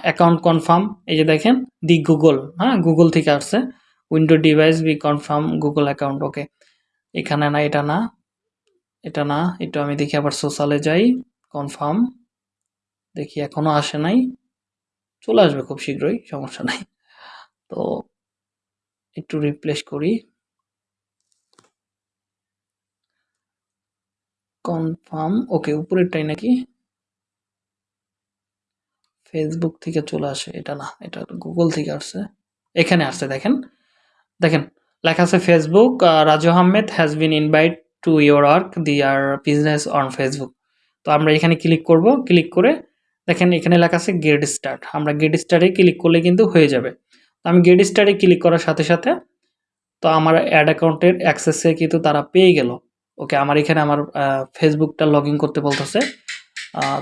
অ্যাকাউন্ট কনফার্ম এই যে দেখেন, দি গুগল হ্যাঁ গুগল থেকে আসছে। Window device be confirm Google account okay এখানে না, এটা না এটা না, একটু আমি দেখি আবার সোশ্যালে যাই কনফার্ম দেখি এখনও আসে নাই। চলে আসবে খুব শীঘ্রই, সমস্যা নাই। তো একটু রিপ্লেস করি। কনফার্ম। ওকে, উপরেরটাই নাকি? ফেসবুক থেকে চলে আসে, এটা না, এটা গুগল থেকে আসছে। এখানে আসছে, দেখেন। দেখেন, লেখা আছে Facebook Raju Ahmed has been invite to your work their business on Facebook তো আমরা এখানে ক্লিক করব ক্লিক করে দেখেন এখানে লেখা আছে গেট স্টার্ট আমরা গেট স্টার্টে ক্লিক করলে কিন্তু হয়ে যাবে। তো আমি গেট স্টার্টে ক্লিক করার সাথে সাথে তো আমার অ্যাড অ্যাকাউন্টের অ্যাক্সেসে কিন্তু তারা পেয়ে গেল। ওকে, আমার এখানে আমার ফেসবুকটা লগ করতে বলতেছে।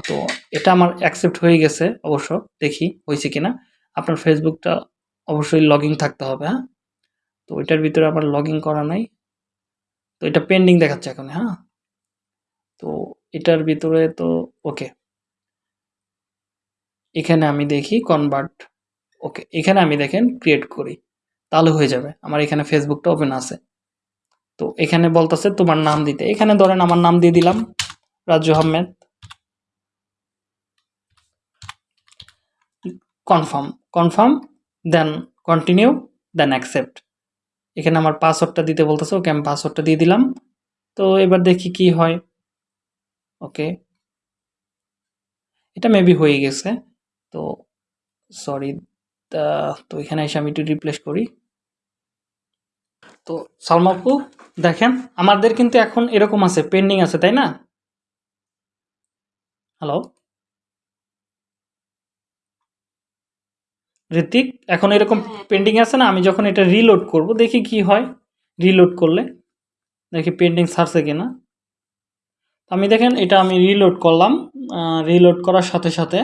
তো এটা আমার অ্যাকসেপ্ট হয়ে গেছে অবশ্য, দেখি হয়েছে কিনা। আপনার ফেসবুকটা অবশ্যই লগ থাকতে হবে হ্যাঁ? তো ওইটার ভিতরে আমার লগ করা নাই। তো এটা পেন্ডিং দেখাচ্ছে এখন হ্যাঁ? তো এটার ভিতরে তো, ওকে। এখানে আমি দেখি কনভার্ট ওকে, এখানে আমি দেখেন ক্রিয়েট করি। তাহলে হয়ে যাবে। আমার এখানে ফেসবুকটা ওপেন আছে। তো এখানে বলতেছে তোমার নাম দিতে। এখানে ধরেন আমার নাম দিয়ে দিলাম রাজু আহমেদ। কনফার্ম কনফার্ম দেন কন্টিনিউ দেন অ্যাকসেপ্ট এখানে আমার পাসওয়ার্ডটা দিতে বলতেছে, ওকে আমি পাসওয়ার্ডটা দিয়ে দিলাম। তো এবার দেখি কি হয়। ওকে। এটা মেবি হয়ে গেছে। তো সরি তো এখানে এসে আমি একটু রিপ্লেস করি। তো সালমাপু দেখেন আমাদের কিন্তু এখন এরকম আছে পেন্ডিং আছে তাই না? হ্যালো ঋতিক এখন এরকম পেন্ডিং আছে না? আমি যখন এটা রিলোড করব দেখি কি হয়। রিলোড করলে দেখি পেন্ডিং ছাড়ছে কিনা। আমি দেখেন এটা আমি রিলোড করলাম। রিলোড করার সাথে সাথে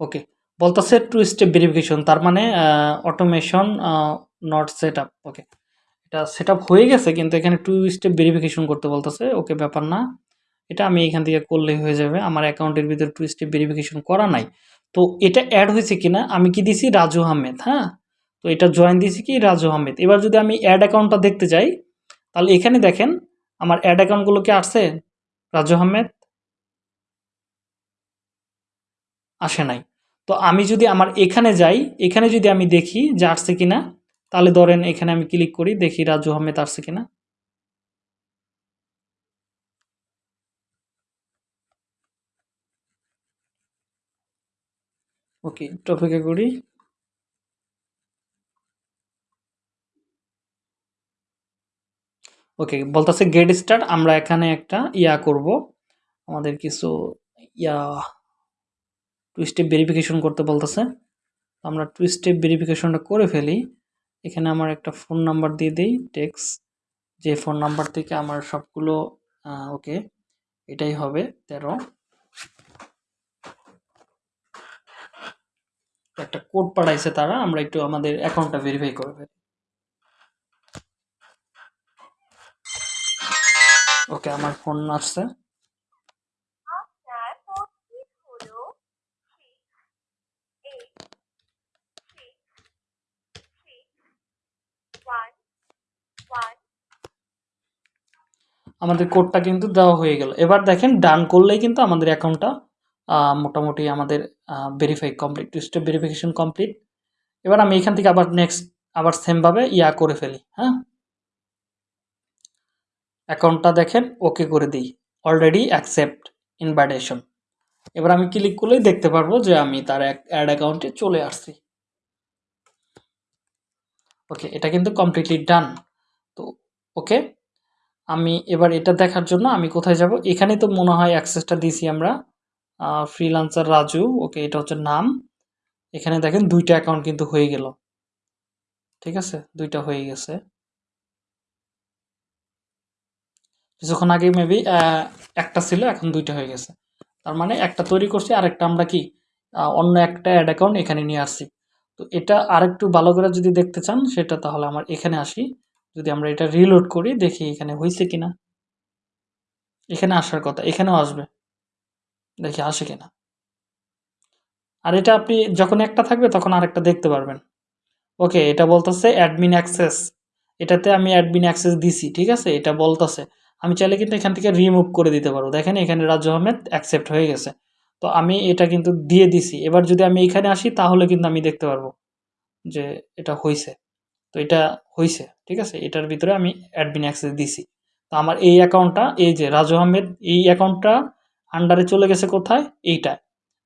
ওকে বলতেছে টু স্টেপ ভেরিফিকেশন তার মানে automation not set up okay এটা সেট আপ হয়ে গেছে, কিন্তু এখানে টু স্টেপ ভেরিফিকেশন করতে বলতেছে ওকে ব্যাপার না। এটা আমি এখান থেকে করলেই হয়ে যাবে, আমার অ্যাকাউন্টের ভিতরে টু স্টেপ ভেরিফিকেশন করা নাই। তো এটা অ্যাড হয়েছে কিনা, আমি কি দিছি? রাজু আহমেদ হ্যাঁ? তো এটা জয়েন দিয়েছি কি? রাজু আহমেদ। এবার যদি আমি অ্যাড অ্যাকাউন্টটা দেখতে যাই, তাহলে এখানে দেখেন, আমার অ্যাড অ্যাকাউন্টগুলো কি আসছে? রাজু আহমেদ? আসে নাই। তো আমি যদি আমার এখানে যাই, এখানে যদি আমি দেখি যে আসছে কিনা, তাহলে ধরেন এখানে আমি ক্লিক করি, দেখি রাজু আহমেদ আসছে কিনা। ওকে টপিকে করি। ওকে বলতেছে গেট স্টার্ট আমরা এখানে একটা ইয়া করব। আমাদের কিছু ইয়া টু স্টেপ ভেরিফিকেশন করতে বলতেছে। আমরা টু স্টেপ ভেরিফিকেশনটা করে ফেলি। এখানে আমার একটা ফোন নাম্বার দিয়ে দিই টেক্স যে ফোন নাম্বার থেকে আমার সবগুলো ওকে, এটাই হবে তেরো। একটা কোড পাঠাইছে তারা, আমরা একটু আমাদের অ্যাকাউন্টটা ভেরিফাই করে ফেলি। ওকে, আমার ফোন আসছে। আমাদের কোডটা কিন্তু দেওয়া হয়ে গেল। এবার দেখেন ডান করলেই কিন্তু আমাদের অ্যাকাউন্টটা মোটামুটি আমাদের verify complete two step verification complete এবার আমি এখান থেকে আবার নেক্সট আবার সেমভাবে ইয়া করে ফেলি হ্যাঁ? অ্যাকাউন্টটা দেখেন ওকে করে দিই। অলরেডি অ্যাকসেপ্ট ইনভাইটেশন এবার আমি ক্লিক করলেই দেখতে পারব যে আমি তার অ্যাড অ্যাকাউন্টে চলে আসছি। ওকে এটা কিন্তু কমপ্লিটলি ডান তো ওকে আমি এবার এটা দেখার জন্য আমি কোথায় যাব? এখানে তো মনে হয় অ্যাক্সেসটা দিয়েছি আমরা। ফ্রিলান্সার রাজু, ওকে এটা হচ্ছে নাম। এখানে দেখেন দুইটা অ্যাকাউন্ট কিন্তু হয়ে গেল। ঠিক আছে? দুইটা হয়ে গেছে। কিছুক্ষণ আগে মেবি একটা ছিল, এখন দুইটা হয়ে গেছে। তার মানে একটা তৈরি করছি, আরেকটা আমরা কি অন্য একটা অ্যাড অ্যাকাউন্ট এখানে নিয়ে আসছি। তো এটা আরেকটু ভালো করে যদি দেখতে চান, সেটা তাহলে আমার এখানে আসি। যদি আমরা এটা রিলোড করি, দেখি এখানে হয়েছে কিনা। এখানে আসার কথা, এখানেও আসবে। দেখি আসে কিনা। আর এটা আপনি যখন একটা থাকবে, তখন আরেকটা দেখতে পারবেন। ওকে, এটা বলতেছে অ্যাডমিন অ্যাক্সেস এটাতে আমি অ্যাডমিন অ্যাক্সেস দিছি, ঠিক আছে? এটা বলতেছে। আমি চাইলে কিন্তু এখান থেকে রিমুভ করে দিতে পারব দেখেন, এখানে রাজু আহমেদ অ্যাকসেপ্ট হয়ে গেছে। তো আমি এটা কিন্তু দিয়ে দিছি। এবার যদি আমি এখানে আসি, তাহলে কিন্তু আমি দেখতে পারব যে এটা হয়েছে তো এটা হয়েছে ঠিক আছে? এটার ভিতরে আমি অ্যাডমিন অ্যাক্সেস দিছি। তো আমার এই অ্যাকাউন্টটা এই যে রাজু আহমেদ, এই অ্যাকাউন্টটা আন্ডারে চলে গেছে কোথায়? এইটা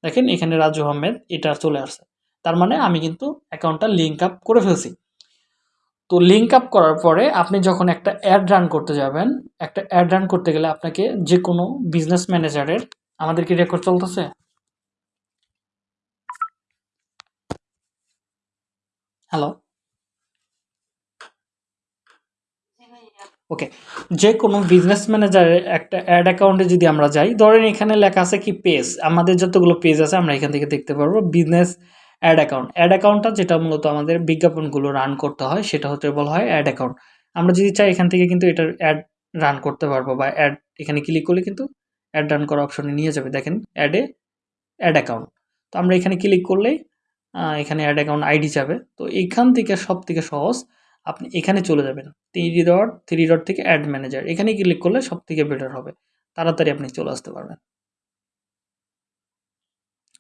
দেখেন, এখানে রাজু আহমেদ, এটা চলে আসছে। তার মানে আমি কিন্তু অ্যাকাউন্টটা লিঙ্ক আপ করে ফেলছি। তো লিঙ্ক আপ করার পরে আপনি যখন একটা অ্যাড রান করতে যাবেন, একটা অ্যাড রান করতে গেলে আপনাকে যে কোনো বিজনেস ম্যানেজারের আমাদের কি রেকর্ড চলতেছে? হ্যালো ওকে যে কোনো বিজনেস ম্যানেজারের একটা অ্যাড অ্যাকাউন্টে যদি আমরা যাই, ধরেন এখানে লেখা আছে কি পেজ আমাদের যতগুলো পেজ আছে, আমরা এখান থেকে দেখতে পারব বিজনেস অ্যাড অ্যাকাউন্ট অ্যাড অ্যাকাউন্টটা যেটা মূলত আমাদের বিজ্ঞাপনগুলো রান করতে হয়, সেটা হতে বলা হয় অ্যাড অ্যাকাউন্ট আমরা যদি চাই এখান থেকে কিন্তু এটার অ্যাড রান করতে পারব বা অ্যাড এখানে ক্লিক করলে কিন্তু অ্যাড রান করা অপশনে নিয়ে যাবে। দেখেন অ্যাডে অ্যাড অ্যাকাউন্ট তো আমরা এখানে ক্লিক করলেই এখানে অ্যাড অ্যাকাউন্ট আইডি যাবে। তো এখান থেকে সব থেকে সহজ আপনি এখানে চলে যাবেন। থ্রি ডট থ্রি ডট থেকে অ্যাড ম্যানেজার এখানে ক্লিক করলে সব থেকে বেটার হবে। তাড়াতাড়ি আপনি চলে আসতে পারবেন।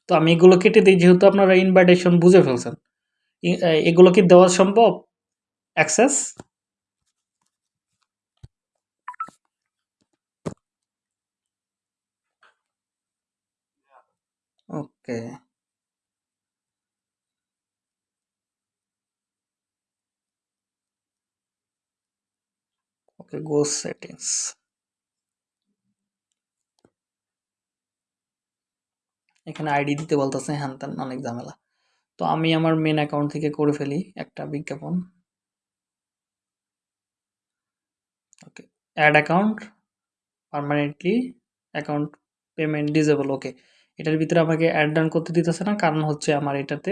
তো আমি এগুলো কেটে দিই, যেহেতু আপনারা ইনভাইটেশন বুঝে ফেলছেন। এগুলো কি দেওয়া সম্ভব? Access okay okay go settings এখানে আইডি দিতে বলতেছে, হ্যান ত্যান, অনেক ঝামেলা। তো আমি আমার মেন অ্যাকাউন্ট থেকে করে ফেলি একটা বিজ্ঞাপন। Okay ad account permanently account payment disable okay. এটার ভিতরে আমাকে অ্যাড ডান করতে দিতেছে না, কারণ হচ্ছে আমার এটাতে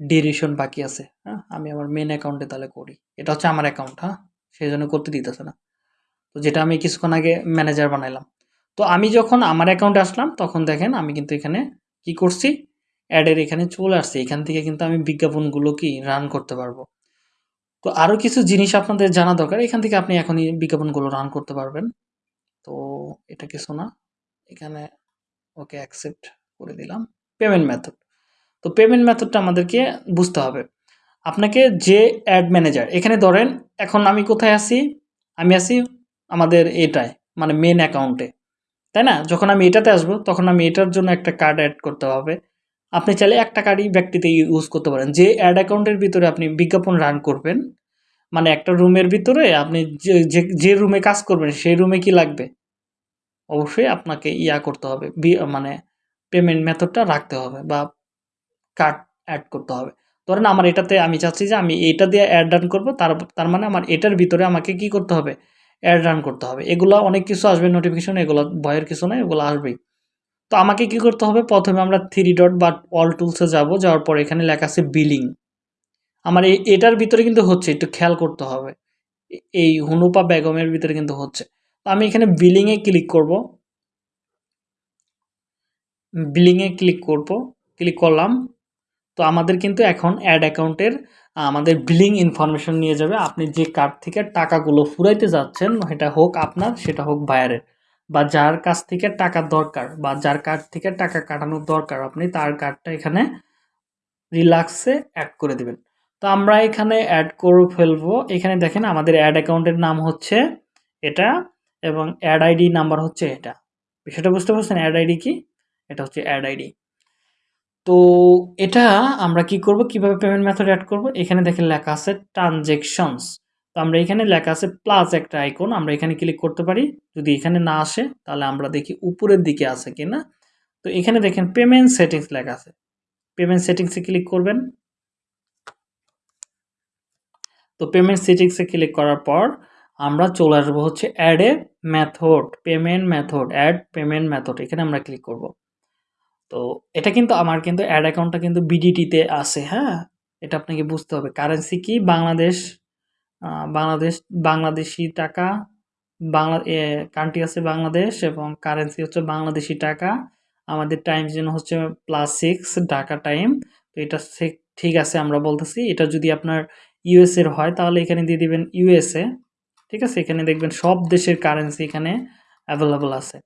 ডিরেশন বাকি আছে। হ্যাঁ আমি আমার মেন অ্যাকাউন্টে তাহলে করি। এটা হচ্ছে আমার অ্যাকাউন্ট হ্যাঁ। সেই জন্য করতে দিতেছে না। তো যেটা আমি কিছুক্ষণ আগে ম্যানেজার বানাইলাম। তো আমি যখন আমার অ্যাকাউন্টে আসলাম, তখন দেখেন আমি কিন্তু এখানে কি করছি? অ্যাডের এখানে চলে আসছে। এখান থেকে কিন্তু আমি বিজ্ঞাপনগুলো কি রান করতে পারব? তো আরও কিছু জিনিস আপনাদের জানা দরকার। এখান থেকে আপনি এখনই বিজ্ঞাপনগুলো রান করতে পারবেন। তো এটা কিছু না। এখানে ওকে অ্যাকসেপ্ট করে দিলাম। পেমেন্ট মেথড তো পেমেন্ট মেথডটা আমাদেরকে বুঝতে হবে। আপনাকে যে অ্যাড ম্যানেজার এখানে ধরেন এখন আমি কোথায় আছি? আমি আছি আমাদের এটায় মানে মেন অ্যাকাউন্টে তাই না? যখন আমি এটাতে আসব, তখন আমি এটার জন্য একটা কার্ড অ্যাড করতে হবে। আপনি চাইলে একটা কার্ডই ব্যক্তিতে ইউজ করতে পারেন। যে অ্যাড অ্যাকাউন্টের ভিতরে আপনি বিজ্ঞাপন রান করবেন মানে একটা রুমের ভিতরে আপনি যে, যে- রুমে কাজ করবেন, সেই রুমে কি লাগবে? অবশ্যই আপনাকে ইয়া করতে হবে মানে পেমেন্ট মেথডটা রাখতে হবে বা কার্ড অ্যাড করতে হবে। ধরেন আমার এটাতে আমি চাচ্ছি যে আমি এটা দিয়ে অ্যাড রান করব, তার তার মানে আমার এটার ভিতরে আমাকে কি করতে হবে? অ্যাড রান করতে হবে। এগুলো অনেক কিছু আসবে নোটিফিকেশন এগুলো ভয়ের কিছু নয় এগুলো আসবেই। তো আমাকে কি করতে হবে? প্রথমে আমরা থ্রি ডট বা অল টুলসে যাব, যাওয়ার পর এখানে লেখা আছে বিলিং আমার এই এটার ভিতরে কিন্তু হচ্ছে, একটু খেয়াল করতে হবে। এই হুনুপা বেগমের ভিতরে কিন্তু হচ্ছে। তো আমি এখানে বিলিংয়ে ক্লিক করব। বিলিংয়ে ক্লিক করব ক্লিক করলাম। তো আমাদের কিন্তু এখন অ্যাড অ্যাকাউন্টের আমাদের বিলিং ইনফরমেশন নিয়ে যাবে। আপনি যে কার্ড থেকে টাকাগুলো ফুরাইতে যাচ্ছেন, সেটা হোক আপনার, সেটা হোক বায়ারের বা যার কাছ থেকে টাকা দরকার, বা যার কার্ড থেকে টাকা কাটানোর দরকার, আপনি তার কার্ডটা এখানে রিল্যাক্সে অ্যাড করে দেবেন। তো আমরা এখানে অ্যাড করে ফেলব। এখানে দেখেন আমাদের অ্যাড অ্যাকাউন্টের নাম হচ্ছে এটা, এবং অ্যাড আইডি নাম্বার হচ্ছে এটা। বিষয়টা বুঝতে পারছেন? অ্যাড আইডি কি? এটা হচ্ছে অ্যাড আইডি তো এটা আমরা কি করব? কীভাবে পেমেন্ট মেথড অ্যাড করব? এখানে দেখেন লেখা আছে ট্রানজেকশনস তো আমরা এখানে লেখা আছে প্লাস একটা আইকন আমরা এখানে ক্লিক করতে পারি। যদি এখানে না আসে, তাহলে আমরা দেখি উপরের দিকে আছে কিনা। তো এখানে দেখেন পেমেন্ট সেটিংস লেখা আছে। পেমেন্ট সেটিংসে ক্লিক করবেন। তো পেমেন্ট সেটিংসে ক্লিক করার পর আমরা চলে আসব হচ্ছে add a method payment method add payment method এখানে আমরা ক্লিক করব। তো এটা কিন্তু আমার কিন্তু অ্যাড অ্যাকাউন্টটা কিন্তু বিডিটিতে আছে হ্যাঁ? এটা আপনাকে বুঝতে হবে। কারেন্সি কি? বাংলাদেশ বাংলাদেশ, বাংলাদেশি টাকা, বাংলা কান্ট্রি আছে বাংলাদেশ এবং কারেন্সি হচ্ছে বাংলাদেশি টাকা। আমাদের টাইম জোন হচ্ছে প্লাস সিক্স ঢাকা টাইম তো এটা ঠিক আছে আমরা বলতেছি। এটা যদি আপনার ইউএসএর হয়, তাহলে এখানে দিয়ে দিবেন ইউএসএ ঠিক আছে? এখানে দেখবেন সব দেশের কারেন্সি এখানে অ্যাভেলেবল আছে।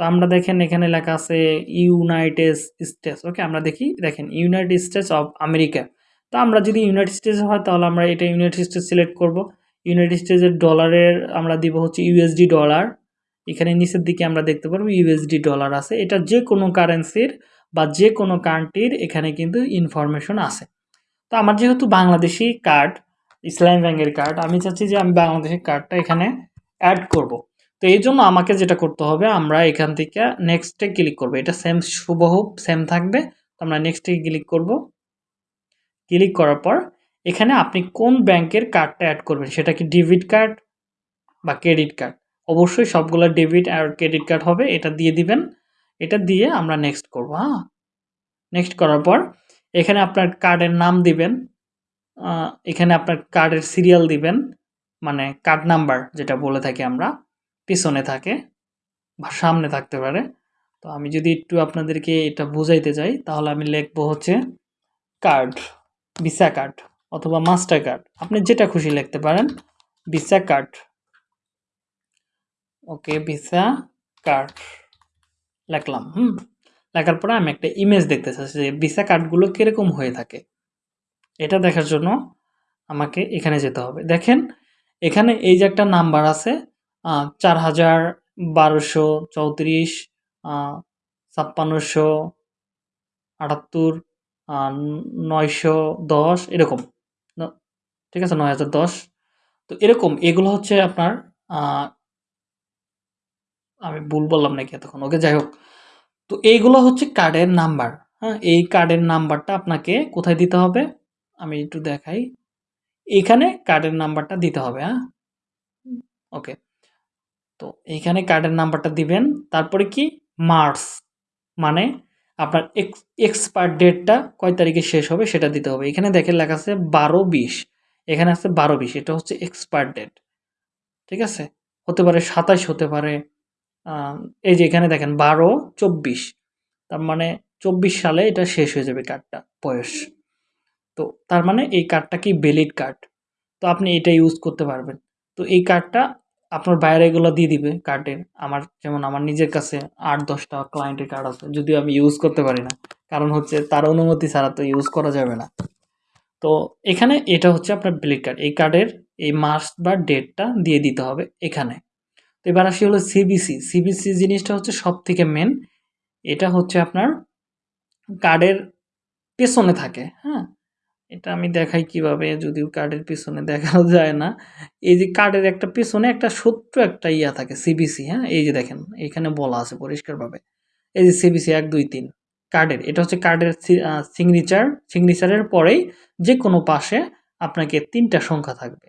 তো আমরা দেখেন এখানে লেখা আছে ইউনাইটেড স্টেটস ওকে আমরা দেখি, দেখেন ইউনাইটেড স্টেটস অফ আমেরিকা তো আমরা যদি ইউনাইটেড স্টেটস হয়, তাহলে আমরা এটা ইউনাইটেড স্টেটস সিলেক্ট করব। ইউনাইটেড স্টেটসের ডলারের আমরা দিব হচ্ছে ইউএসডি ডলার এখানে নিচের দিকে আমরা দেখতে পারব ইউএসডি ডলার আছে। এটা যে কোনো কারেন্সির বা যে কোনো কান্ট্রির এখানে কিন্তু ইনফরমেশন আছে। তো আমার যেহেতু বাংলাদেশি কার্ড ইসলাম ব্যাংকের কার্ড আমি চাচ্ছি যে আমি বাংলাদেশের কার্ডটা এখানে অ্যাড করব। তো এই জন্য আমাকে যেটা করতে হবে, আমরা এখান থেকে নেক্সটে ক্লিক করব। এটা সেম সুবহু সেম থাকবে। তো আমরা নেক্সটে ক্লিক করব। ক্লিক করার পর এখানে আপনি কোন ব্যাংকের কার্ডটা অ্যাড করবেন? সেটা কি ডেবিট কার্ড বা ক্রেডিট কার্ড অবশ্যই সবগুলো ডেবিট আর ক্রেডিট কার্ড হবে, এটা দিয়ে দিবেন। এটা দিয়ে আমরা নেক্সট করব হ্যাঁ? নেক্সট করার পর এখানে আপনার কার্ডের নাম দিবেন। এখানে আপনার কার্ডের সিরিয়াল দিবেন। মানে কার্ড নাম্বার যেটা বলে থাকি আমরা। পিছনে থাকে বা সামনে থাকতে পারে। তো আমি যদি একটু আপনাদেরকে এটা বুঝাইতে যাই, তাহলে আমি লিখব হচ্ছে কার্ড ভিসা কার্ড অথবা মাস্টার কার্ড আপনি যেটা খুশি লিখতে পারেন visa card okay visa card লিখলাম, হুম। লেখার পরে আমি একটা ইমেজ দেখতে চাচ্ছি যে ভিসা কার্ডগুলো কীরকম হয়ে থাকে। এটা দেখার জন্য আমাকে এখানে যেতে হবে। দেখেন, এখানে এই যে একটা নাম্বার আছে চার হাজার বারোশো চৌত্রিশ ছাপ্পান্নশো আটাত্তর নয়শো দশ এরকম। ঠিক আছে নয় হাজার দশ। তো এরকম এগুলো হচ্ছে আপনার আমি ভুল বললাম নাকি এতক্ষণ? ওকে যাই হোক। তো এইগুলো হচ্ছে কার্ডের নাম্বার। হ্যাঁ এই কার্ডের নাম্বারটা আপনাকে কোথায় দিতে হবে? আমি একটু দেখাই। এখানে কার্ডের নাম্বারটা দিতে হবে হ্যাঁ? ওকে। তো এইখানে কার্ডের নাম্বারটা দিবেন। তারপরে কি? মার্চ মানে আপনার এক্স এক্সপায়ার ডেটটা কয় তারিখে শেষ হবে সেটা দিতে হবে। এখানে দেখেন লেখা আছে বারো বিশ। এখানে আছে বারো বিশ, এটা হচ্ছে এক্সপায়ার ডেট ঠিক আছে? হতে পারে সাতাশ, হতে পারে এই যে এখানে দেখেন বারো, চব্বিশ। তার মানে চব্বিশ সালে এটা শেষ হয়ে যাবে কার্ডটা বয়স। তো তার মানে এই কার্ডটা কি ভ্যালিড কার্ড তো আপনি এটা ইউজ করতে পারবেন। তো এই কার্ডটা আপনার বাইরে এগুলো দিয়ে দিবে কার্ডের আমার যেমন আমার নিজের কাছে আট, দশটা ক্লায়েন্টের কার্ড আছে, যদিও আমি ইউজ করতে পারি না। কারণ হচ্ছে তার অনুমতি ছাড়া তো ইউজ করা যাবে না। তো এখানে এটা হচ্ছে আপনার ভ্যালিড কার্ড এই কার্ডের এই মাস বা ডেটটা দিয়ে দিতে হবে এখানে। তো এবার আসি হলো সিবিসি সিবিসি জিনিসটা হচ্ছে সব থেকে মেন এটা হচ্ছে আপনার কার্ডের পেছনে থাকে হ্যাঁ? এটা আমি দেখাই কীভাবে, যদিও কার্ডের পিছনে দেখাও যায় না। এই যে কার্ডের একটা পিছনে একটা ছোট্ট একটা ইয়া থাকে সিবিসি হ্যাঁ? এই যে দেখেন, এখানে বলা আছে পরিষ্কারভাবে। এই যে সিবিসি এক, দুই, তিন কার্ডের এটা হচ্ছে কার্ডের সিগনেচার সিগনেচারের পরেই যে কোনো পাশে আপনাকে তিনটা সংখ্যা থাকবে।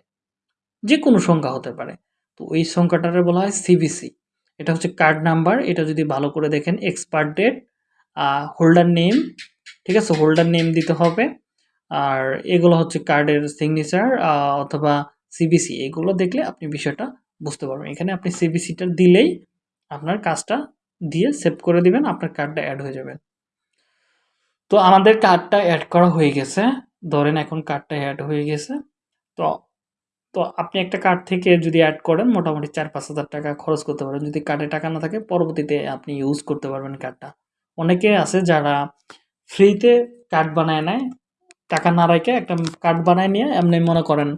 যে কোনো সংখ্যা হতে পারে। তো ওই সংখ্যাটারে বলা হয় সিবিসি এটা হচ্ছে কার্ড নাম্বার এটা যদি ভালো করে দেখেন এক্সপার্ট ডেট হোল্ডার নেম ঠিক আছে? হোল্ডার নেম দিতে হবে। আর এগুলো হচ্ছে কার্ডের সিগনেচার অথবা সিবিসি এগুলো দেখলে আপনি বিষয়টা বুঝতে পারবেন। এখানে আপনি সিবিসিটা দিলেই আপনার কাজটা দিয়ে সেভ করে দিবেন, আপনার কার্ডটা অ্যাড হয়ে যাবে। তো আমাদের কার্ডটা অ্যাড করা হয়ে গেছে। ধরেন এখন কার্ডটা অ্যাড হয়ে গেছে। তো তো আপনি একটা কার্ড থেকে যদি অ্যাড করেন, মোটামুটি চার পাঁচ হাজার টাকা খরচ করতে পারেন। যদি কার্ডে টাকা না থাকে, পরবর্তীতে আপনি ইউজ করতে পারবেন কার্ডটা অনেকে আছে যারা ফ্রিতে কার্ড বানায় নেয় টাকা না রাখে একটা কার্ড বানায় নিয়ে এমনি মনে করেন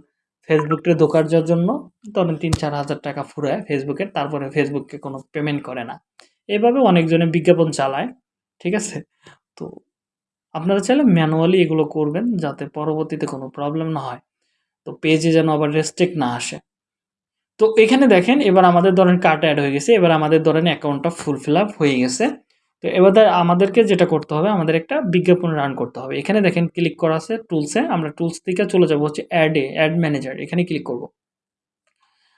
ফেসবুকটা যাওয়ার জন্য ধরেন তিন চার হাজার টাকা ফুরায় ফেসবুকের তারপরে ফেসবুককে কোনো পেমেন্ট করে না। এভাবে অনেকজনে বিজ্ঞাপন চালায়, ঠিক আছে? তো আপনারা চাইলে ম্যানুয়ালি এগুলো করবেন যাতে পরবর্তীতে কোনো প্রবলেম না হয়। তো পেজে যেন আবার রেস্ট্রিক্ট না আসে। তো এখানে দেখেন এবার আমাদের ধরেন কার্ড অ্যাড হয়ে গেছে, এবার আমাদের ধরেন অ্যাকাউন্টটা ফুল ফিল আপ হয়ে গেছে। তো এবার আমাদেরকে যেটা করতে হবে, আমাদের একটা বিজ্ঞাপন রান করতে হবে। এখানে দেখেন ক্লিক করা আছে টুলসে আমরা টুলস থেকে চলে যাব হচ্ছে অ্যাডে অ্যাড ম্যানেজার এখানে ক্লিক করব।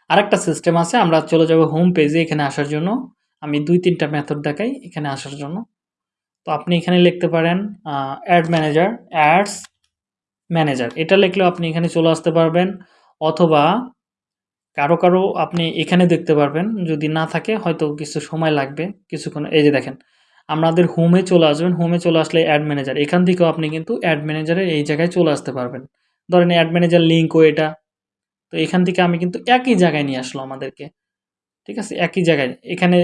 আরেকটা সিস্টেম আছে, আমরা চলে যাব হোম পেজে এখানে আসার জন্য। আমি দুই তিনটা মেথড দেখাই এখানে আসার জন্য। তো আপনি এখানে লিখতে পারেন অ্যাড ম্যানেজার অ্যাডস ম্যানেজার এটা লিখলেও আপনি এখানে চলে আসতে পারবেন, অথবা কারও কারও আপনি এখানে দেখতে পারবেন। যদি না থাকে, হয়তো কিছু সময় লাগবে। কিছুক্ষণ, এই যে দেখেন আমাদের হোমে চলে আসবেন হোমে চলে আসলে অ্যাড ম্যানেজার এখান থেকেও আপনি কিন্তু অ্যাড ম্যানেজারের এই জায়গায় চলে আসতে পারবেন। ধরেন অ্যাড ম্যানেজার লিঙ্কও এটা। তো এখান থেকে আমি কিন্তু একই জায়গায় নিয়ে আসলো আমাদেরকে। ঠিক আছে? একই জায়গায়। এখানে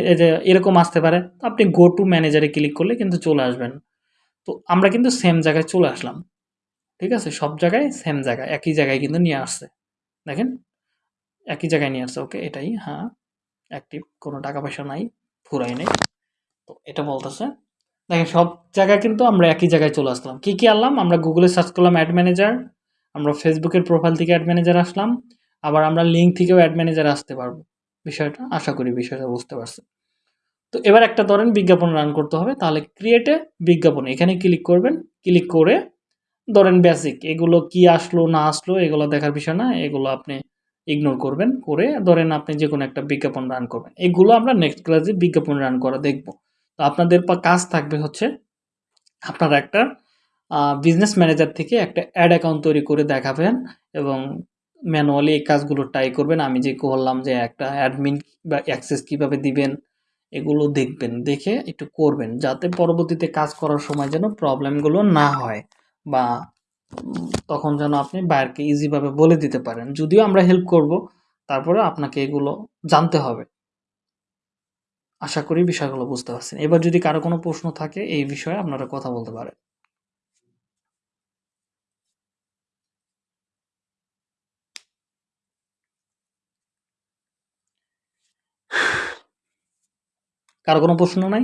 এরকম আসতে পারে। তো আপনি গো টু ম্যানেজারে ক্লিক করলে কিন্তু চলে আসবেন। তো আমরা কিন্তু সেম জায়গায় চলে আসলাম। ঠিক আছে? সব জায়গায় সেম জায়গায়। একই জায়গায় কিন্তু নিয়ে আসছে। দেখেন? একই জায়গায় নিয়ে আসছে। ওকে এটাই। হ্যাঁ অ্যাক্টিভ কোনো টাকা পয়সা নাই। ফুরাই নেই। তো এটা বলতেছে। দেখেন, সব জায়গায় কিন্তু আমরা একই জায়গায় চলে আসলাম। কী কী আনলাম? আমরা গুগলে সার্চ করলাম অ্যাড ম্যানেজার আমরা ফেসবুকের প্রোফাইল থেকে অ্যাড ম্যানেজার আসলাম, আবার আমরা লিঙ্ক থেকেও অ্যাড ম্যানেজার আসতে পারব। বিষয়টা, আশা করি বিষয়টা বুঝতে পারছি তো এবার একটা ধরেন বিজ্ঞাপন রান করতে হবে, তাহলে ক্রিয়েটে বিজ্ঞাপন, এখানে ক্লিক করবেন। ক্লিক করে ধরেন বেসিক এগুলো কি আসলো, না আসলো, এগুলো দেখার বিষয় না, এগুলো আপনি ইগনোর করবেন। করে ধরেন আপনি যে কোনো একটা বিজ্ঞাপন রান করবেন। এগুলো আমরা নেক্সট ক্লাসে বিজ্ঞাপন রান করা দেখব। আপনাদের কাজ থাকবে হচ্ছে আপনারা একটা বিজনেস ম্যানেজার থেকে একটা অ্যাড অ্যাকাউন্ট তৈরি করে দেখাবেন এবং ম্যানুয়ালি এই কাজগুলো ট্রাই করবেন। আমি যে বললাম যে একটা অ্যাডমিন বা অ্যাক্সেস কীভাবে দিবেন, এগুলো দেখবেন, দেখে একটু করবেন যাতে পরবর্তীতে কাজ করার সময় যেন প্রবলেমগুলো না হয় বা তখন যেন আপনি বায়ারকে ইজিভাবে বলে দিতে পারেন। যদিও আমরা হেল্প করব তারপরে আপনাকে এগুলো জানতে হবে। আশা করি বিষয়গুলো বুঝতে পারছেন। এবার যদি কারও কোনো প্রশ্ন থাকে এই বিষয়ে আপনারা কথা বলতে পারেন। কারও কোনো প্রশ্ন নাই?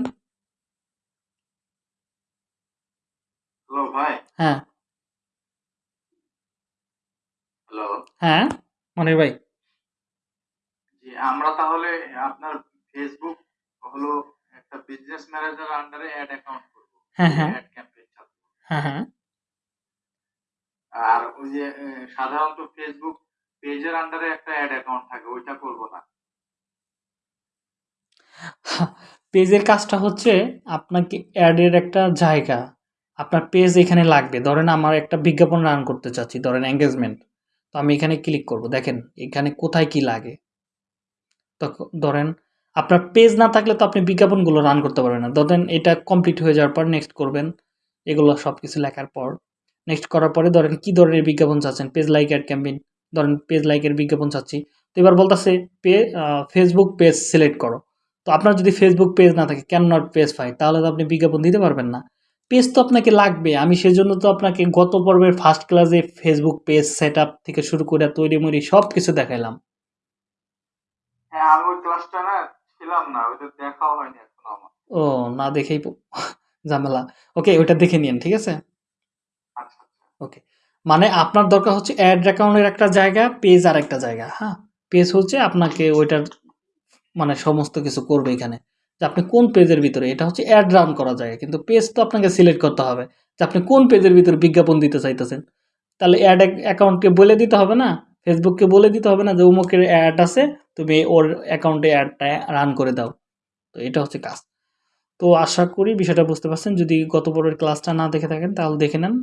হ্যালো ভাই। হ্যাঁ। হ্যালো। হ্যাঁ মনির ভাই। আমরা তাহলে আপনার ফেসবুক হলো একটা বিজনেস ম্যানেজার আন্ডারে অ্যাড অ্যাকাউন্ট করব। হ্যাঁ হ্যাঁ। অ্যাড ক্যাম্পেইন চালাবো হ্যাঁ হ্যাঁ। আর ওই যে সাধারণত ফেসবুক পেজের আন্ডারে একটা অ্যাড অ্যাকাউন্ট থাকে ওইটা করব না। পেজের কাজটা হচ্ছে আপনাকে অ্যাডের একটা জায়গা। আপনার পেজ এখানে লাগবে। ধরেন আমার একটা বিজ্ঞাপন রান করতে চাচ্ছি ধরেন এঙ্গেজমেন্ট তো আমি এখানে ক্লিক করব। দেখেন এখানে কোথায় কি লাগে? তখন ধরেন আপনার পেজ না থাকলে তো আপনি বিজ্ঞাপনগুলো রান করতে পারবেন না। ধরেন এটা কমপ্লিট হয়ে যাওয়ার পর নেক্সট করবেন, এগুলো সব কিছু লেখার পর। নেক্সট করার পরে ধরেন কি ধরনের বিজ্ঞাপন চাচ্ছেন? পেজ লাইক অ্যাড ক্যাম্পেইন ধরেন পেজ লাইকের বিজ্ঞাপন চাচ্ছি। তো এবার বলতেছে পে ফেসবুক পেজ সিলেক্ট করো। তো আপনার যদি ফেসবুক পেজ না থাকে ক্যান নট পেজ ফাই তাহলে তো আপনি বিজ্ঞাপন দিতে পারবেন না। পেজ তো আপনাকে লাগবে। আমি সেজন্য তো আপনাকে গত পর্বের ফার্স্ট ক্লাসে ফেসবুক পেজ সেট থেকে শুরু করে তৈরি মরি সব কিছু দেখাইলাম। হ্যাঁ আমি ক্লাসটা না ছিলাম না ওইটা দেখাও হয়নি এখনও আমার। ও না দেখেই ঝামেলা। ওকে ওইটা দেখে নিন ঠিক আছে? আচ্ছা আচ্ছা। মানে আপনার দরকার হচ্ছে অ্যাড অ্যাকাউন্টের একটা জায়গা পেজ আর একটা জায়গা হ্যাঁ? পেজ হচ্ছে আপনাকে ওইটার মানে সমস্ত কিছু করবে এখানে। যে আপনি কোন পেজের ভিতরে এটা হচ্ছে অ্যাড রান করা যায় কিন্তু পেজ তো আপনাকে সিলেক্ট করতে হবে। যে আপনি কোন পেজের ভিতরে বিজ্ঞাপন দিতে চাইতেছেন? তাহলে অ্যাড অ্যাকাউন্টকে বলে দিতে হবে না? ফেসবুককে বলে দিতে হবে না যে অমুকের অ্যাড আছে তুমি ওর অ্যাকাউন্টে অ্যাডটা রান করে দাও। তো এটা হচ্ছে কাজ। তো আশা করি বিষয়টা বুঝতে পারছেন। যদি গত পরের ক্লাসটা না দেখে থাকেন তাহলে দেখে নেন।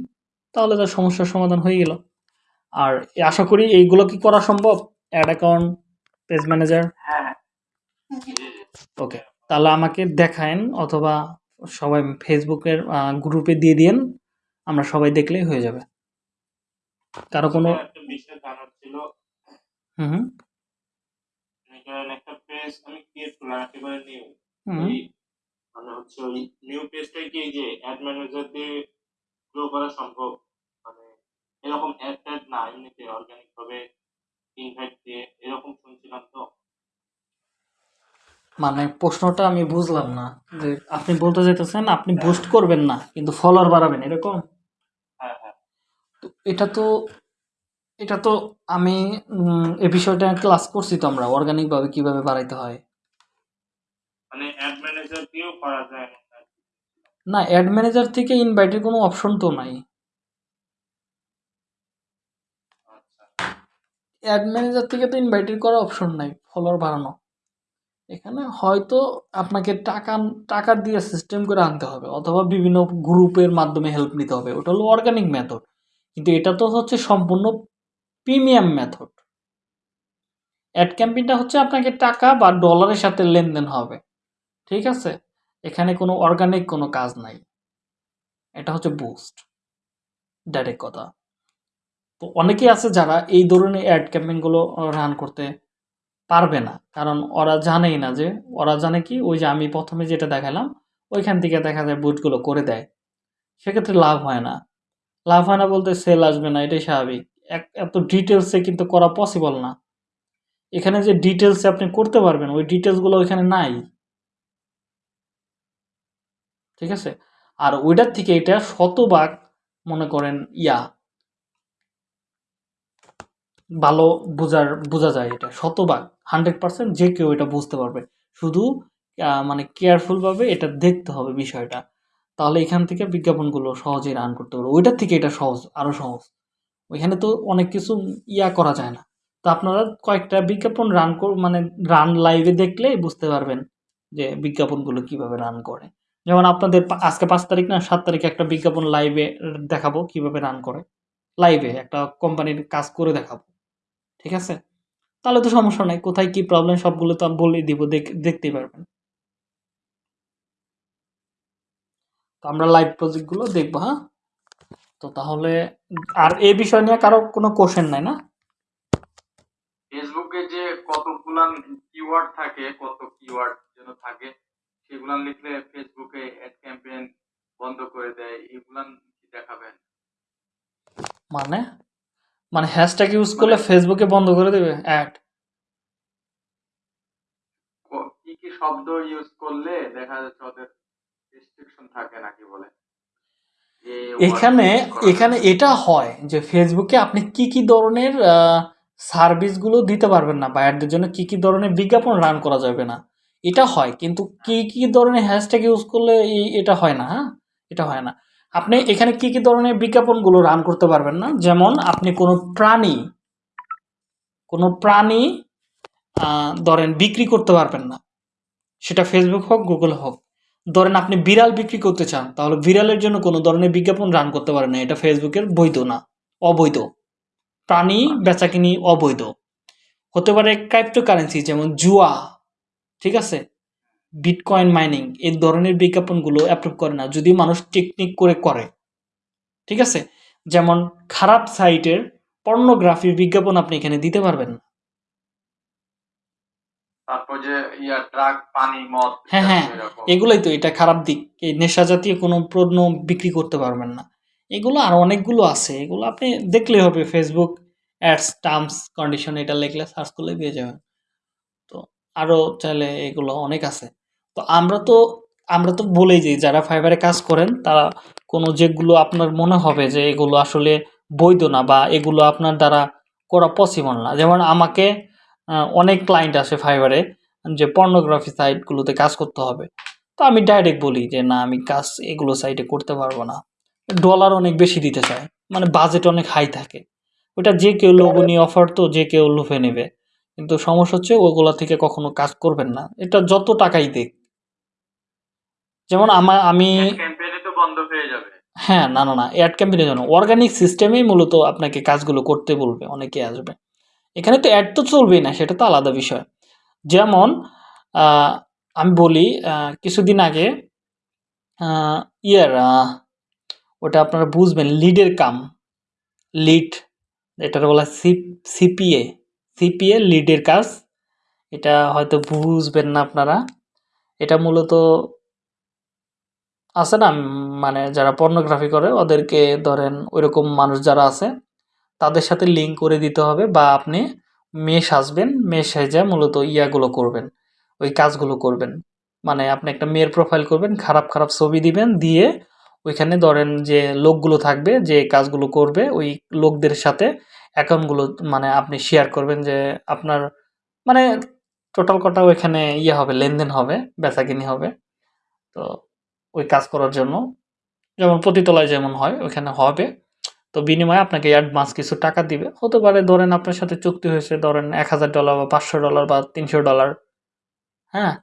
তাহলে তার সমস্যার সমাধান হয়ে গেল। আর আশা করি এইগুলো কি করা সম্ভব? Ad account page manager okay তাহলে আমাকে দেখায়েন অথবা সবাই ফেসবুকের গ্রুপে দিয়ে দিয়েন। আমরা সবাই দেখলেই হয়ে যাবে। কারও কোনো একটা বিষয় জানার ছিল হুম হুম। মনে একটা পেজ আমি ক্রিয়েট করলাম একেবারে নিউ হুম। ওই মানে হচ্ছে ওই নিউ কি এই যে অ্যাড ম্যানেজার দিয়ে গ্রো করা সম্ভব? মানে এরকম অ্যাড ট্যাড না এমনিতে অর্গানিক ভাবে ইনভাইট দিয়ে এরকম শুনছিলাম তো। মানে প্রশ্নটা আমি বুঝলাম না যে আপনি বলতে চাইতেছেন আপনি বুস্ট করবেন না কিন্তু ফলোয়ার বাড়াবেন এরকম? হ্যাঁ হ্যাঁ। তো এটা তো এটা তো আমি এ বিষয়টা ক্লাস করছি তো আমরা অর্গানিকভাবে কীভাবে বাড়াইতে হয়? মানে অ্যাড ম্যানেজার দিয়েও করা যায়। না। অ্যাড ম্যানেজার থেকে ইনভাইটের কোনো অপশন তো নাই। আচ্ছা। অ্যাড ম্যানেজার থেকে তো ইনভাইটেড করার অপশন নাই ফলোয়ার বাড়ানো। এখানে হয়তো আপনাকে টাকা টাকা দিয়ে সিস্টেম করে আনতে হবে অথবা বিভিন্ন গ্রুপের মাধ্যমে হেল্প নিতে হবে ওটা হলো অর্গানিক মেথড কিন্তু এটা তো হচ্ছে সম্পূর্ণ প্রিমিয়াম মেথড। অ্যাড ক্যাম্পেইনটা হচ্ছে আপনাকে টাকা বা ডলারের সাথে লেনদেন হবে। ঠিক আছে? এখানে কোনো অর্গানিক কোনো কাজ নাই। এটা হচ্ছে বুস্ট ডাইরেক্ট কথা। তো অনেকেই আছে যারা এই ধরনের অ্যাড ক্যাম্পেইনগুলো রান করতে পারবে না। কারণ ওরা জানেই না যে, ওরা জানে কি? ওই যে আমি প্রথমে যেটা দেখালাম, ওইখান থেকে দেখা যায় বুটগুলো করে দেয়। সেক্ষেত্রে লাভ হয় না। লাভ হয় না বলতে সেল আসবে না, এটাই স্বাভাবিক। এত ডিটেলসে কিন্তু করা পসিবল না। এখানে যে ডিটেলসে আপনি করতে পারবেন, ওই ডিটেলসগুলো ওইখানে নাই। ঠিক আছে? আর ওইটার থেকে এটা শতভাগ মনে করেন ইয়া। ভালো বোঝার, বোঝা যায় এটা, শতভাগ হান্ড্রেড পার্সেন্ট যে কেউ এটা বুঝতে পারবে। শুধু মানে কেয়ারফুলভাবে এটা দেখতে হবে বিষয়টা। তাহলে এখান থেকে বিজ্ঞাপনগুলো সহজেই রান করতে পারবে। ওইটার থেকে এটা সহজ আরও সহজ। ওইখানে তো অনেক কিছু ইয়া করা যায় না। তো আপনারা কয়েকটা বিজ্ঞাপন রান মানে রান লাইভে দেখলেই বুঝতে পারবেন যে বিজ্ঞাপনগুলো কীভাবে রান করে। যেমন আপনাদের আজকে পাঁচ তারিখ না, সাত তারিখে একটা বিজ্ঞাপন লাইভে দেখাবো কীভাবে রান করে। লাইভে একটা কোম্পানির কাজ করে দেখাবো। ঠিক আছে? তাহলে তো সমস্যা নাই, কোথায় কি প্রবলেম সবগুলো তো আমি বলেই দিব, দেখ- দেখতেই পারবেন। তো আমরা লাইভ প্রজেক্টগুলো দেখব হ্যাঁ? তো তাহলে আর এই বিষয় নিয়ে কারও কোনো কোশ্চেন নাই না? ফেসবুকে যে কতগুলান কিওয়ার্ড থাকে কত কিওয়ার্ড যেন থাকে সেগুলান লিখলে ফেসবুকে অ্যাড ক্যাম্পেইন বন্ধ করে দেয় এগুলান কি দেখাবেন? মানে? মানে হ্যাশট্যাগ ইউজ করলে ফেসবুকে বন্ধ করে দেবে অ্যাড কি কি শব্দ ইউজ করলে দেখা যাচ্ছে ওদের রেস্ট্রিকশন থাকে নাকি বলে? এখানে এখানে এটা হয় যে ফেসবুকে আপনি কি কি ধরনের সার্ভিসগুলো দিতে পারবেন না বায়ারদের জন্য কি কি ধরনের বিজ্ঞাপন রান করা যাবে না। এটা হয় কিন্তু কি কি ধরনের হ্যাশট্যাগ ইউজ করলে এটা হয় না হ্যাঁ? এটা হয় না। আপনি এখানে কি কি ধরনের বিজ্ঞাপনগুলো রান করতে পারবেন না? যেমন আপনি কোনো প্রাণী কোনো প্রাণী ধরেন বিক্রি করতে পারবেন না। সেটা ফেসবুক হোক গুগল হোক। ধরেন আপনি বিড়াল বিক্রি করতে চান, তাহলে বিড়ালের জন্য কোনো ধরনের বিজ্ঞাপন রান করতে পারেন না, এটা ফেসবুকের বৈধ না, অবৈধ। প্রাণী বেচাকিনি অবৈধ। হতে পারে ক্রাইপ্টোকারেন্সি যেমন জুয়া, ঠিক আছে? বিটকয়েন মাইনিং এই ধরনের বিজ্ঞাপনগুলো অ্যাপ্রুভ করে না, যদি মানুষ টেকনিক করে করে, ঠিক আছে? যেমন খারাপ সাইটের পর্নোগ্রাফির বিজ্ঞাপন আপনি এখানে দিতে পারবেন না। তারপর যে ইয়া ড্রাগ পানি মদ হ্যাঁ, হ্যাঁ। এগুলোই তো এটা খারাপ দিক। এই নেশা জাতীয় কোনো পণ্য বিক্রি করতে পারবেন না। এগুলো আর অনেকগুলো আছে। এগুলো আপনি দেখলেই হবে ফেসবুক অ্যাডস টার্মস কন্ডিশন এটা লিখলে সার্চ করলে পেয়ে যাবেন। তো আরও চাইলে এগুলো অনেক আছে। তো আমরা তো আমরা তো বলেই যে যারা ফাইবারে কাজ করেন তারা কোনো যেগুলো আপনার মনে হবে যে এগুলো আসলে বৈধ না বা এগুলো আপনার দ্বারা করা পসিবল না। যেমন আমাকে অনেক ক্লায়েন্ট আসে ফাইবারে যে পর্নোগ্রাফি সাইটগুলোতে কাজ করতে হবে। তো আমি ডাইরেক্ট বলি যে না আমি কাজ এগুলো সাইটে করতে পারব না। ডলার অনেক বেশি দিতে চায় মানে বাজেট অনেক হাই থাকে। ওটা যে কেউ লোভনীয় অফার তো যে কেউ লুফে নেবে। কিন্তু সমস্যা হচ্ছে ওগুলা থেকে কখনো কাজ করবেন না। এটা যত টাকাই দেখ যেমন আমা আমি হয়ে হ্যাঁ না না না অ্যাড ক্যাম্পেইনের জন্য। অর্গানিক সিস্টেমেই মূলত আপনাকে কাজগুলো করতে বলবে অনেকে আসবে। এখানে তো অ্যাড তো চলবেই না, সেটা তো আলাদা বিষয়। যেমন আমি বলি কিছুদিন আগে ইয়ার ওটা আপনারা বুঝবেন, লিডের কাম। লিড, এটার বলা সি, সিপিএ। সিপিএ, লিডের কাজ। এটা হয়তো বুঝবেন না আপনারা। এটা মূলত আছে না মানে যারা পর্নোগ্রাফি করে, ওদেরকে ধরেন ওইরকম মানুষ যারা আছে তাদের সাথে লিঙ্ক করে দিতে হবে বা আপনি মেশ আসবেন মেশ সাইজে মূলত ইয়াগুলো করবেন, ওই কাজগুলো করবেন। মানে আপনি একটা মেয়ের প্রোফাইল করবেন, খারাপ খারাপ ছবি দিবেন, দিয়ে ওইখানে ধরেন যে লোকগুলো থাকবে, যে কাজগুলো করবে, ওই লোকদের সাথে অ্যাকাউন্টগুলো মানে আপনি শেয়ার করবেন যে আপনার মানে টোটাল কটা ওইখানে ইয়ে হবে, লেনদেন হবে, বেচাকিনি হবে। তো ওই কাজ করার জন্য, যেমন প্রতিতলায় যেমন হয়, ওইখানে হবে। তো বিনিময়ে আপনাকে অ্যাডভান্স কিছু টাকা দিবে। হতে পারে ধরেন আপনার সাথে চুক্তি হয়েছে, ধরেন এক হাজার ডলার বা পাঁচশো ডলার বা তিনশো ডলার হ্যাঁ?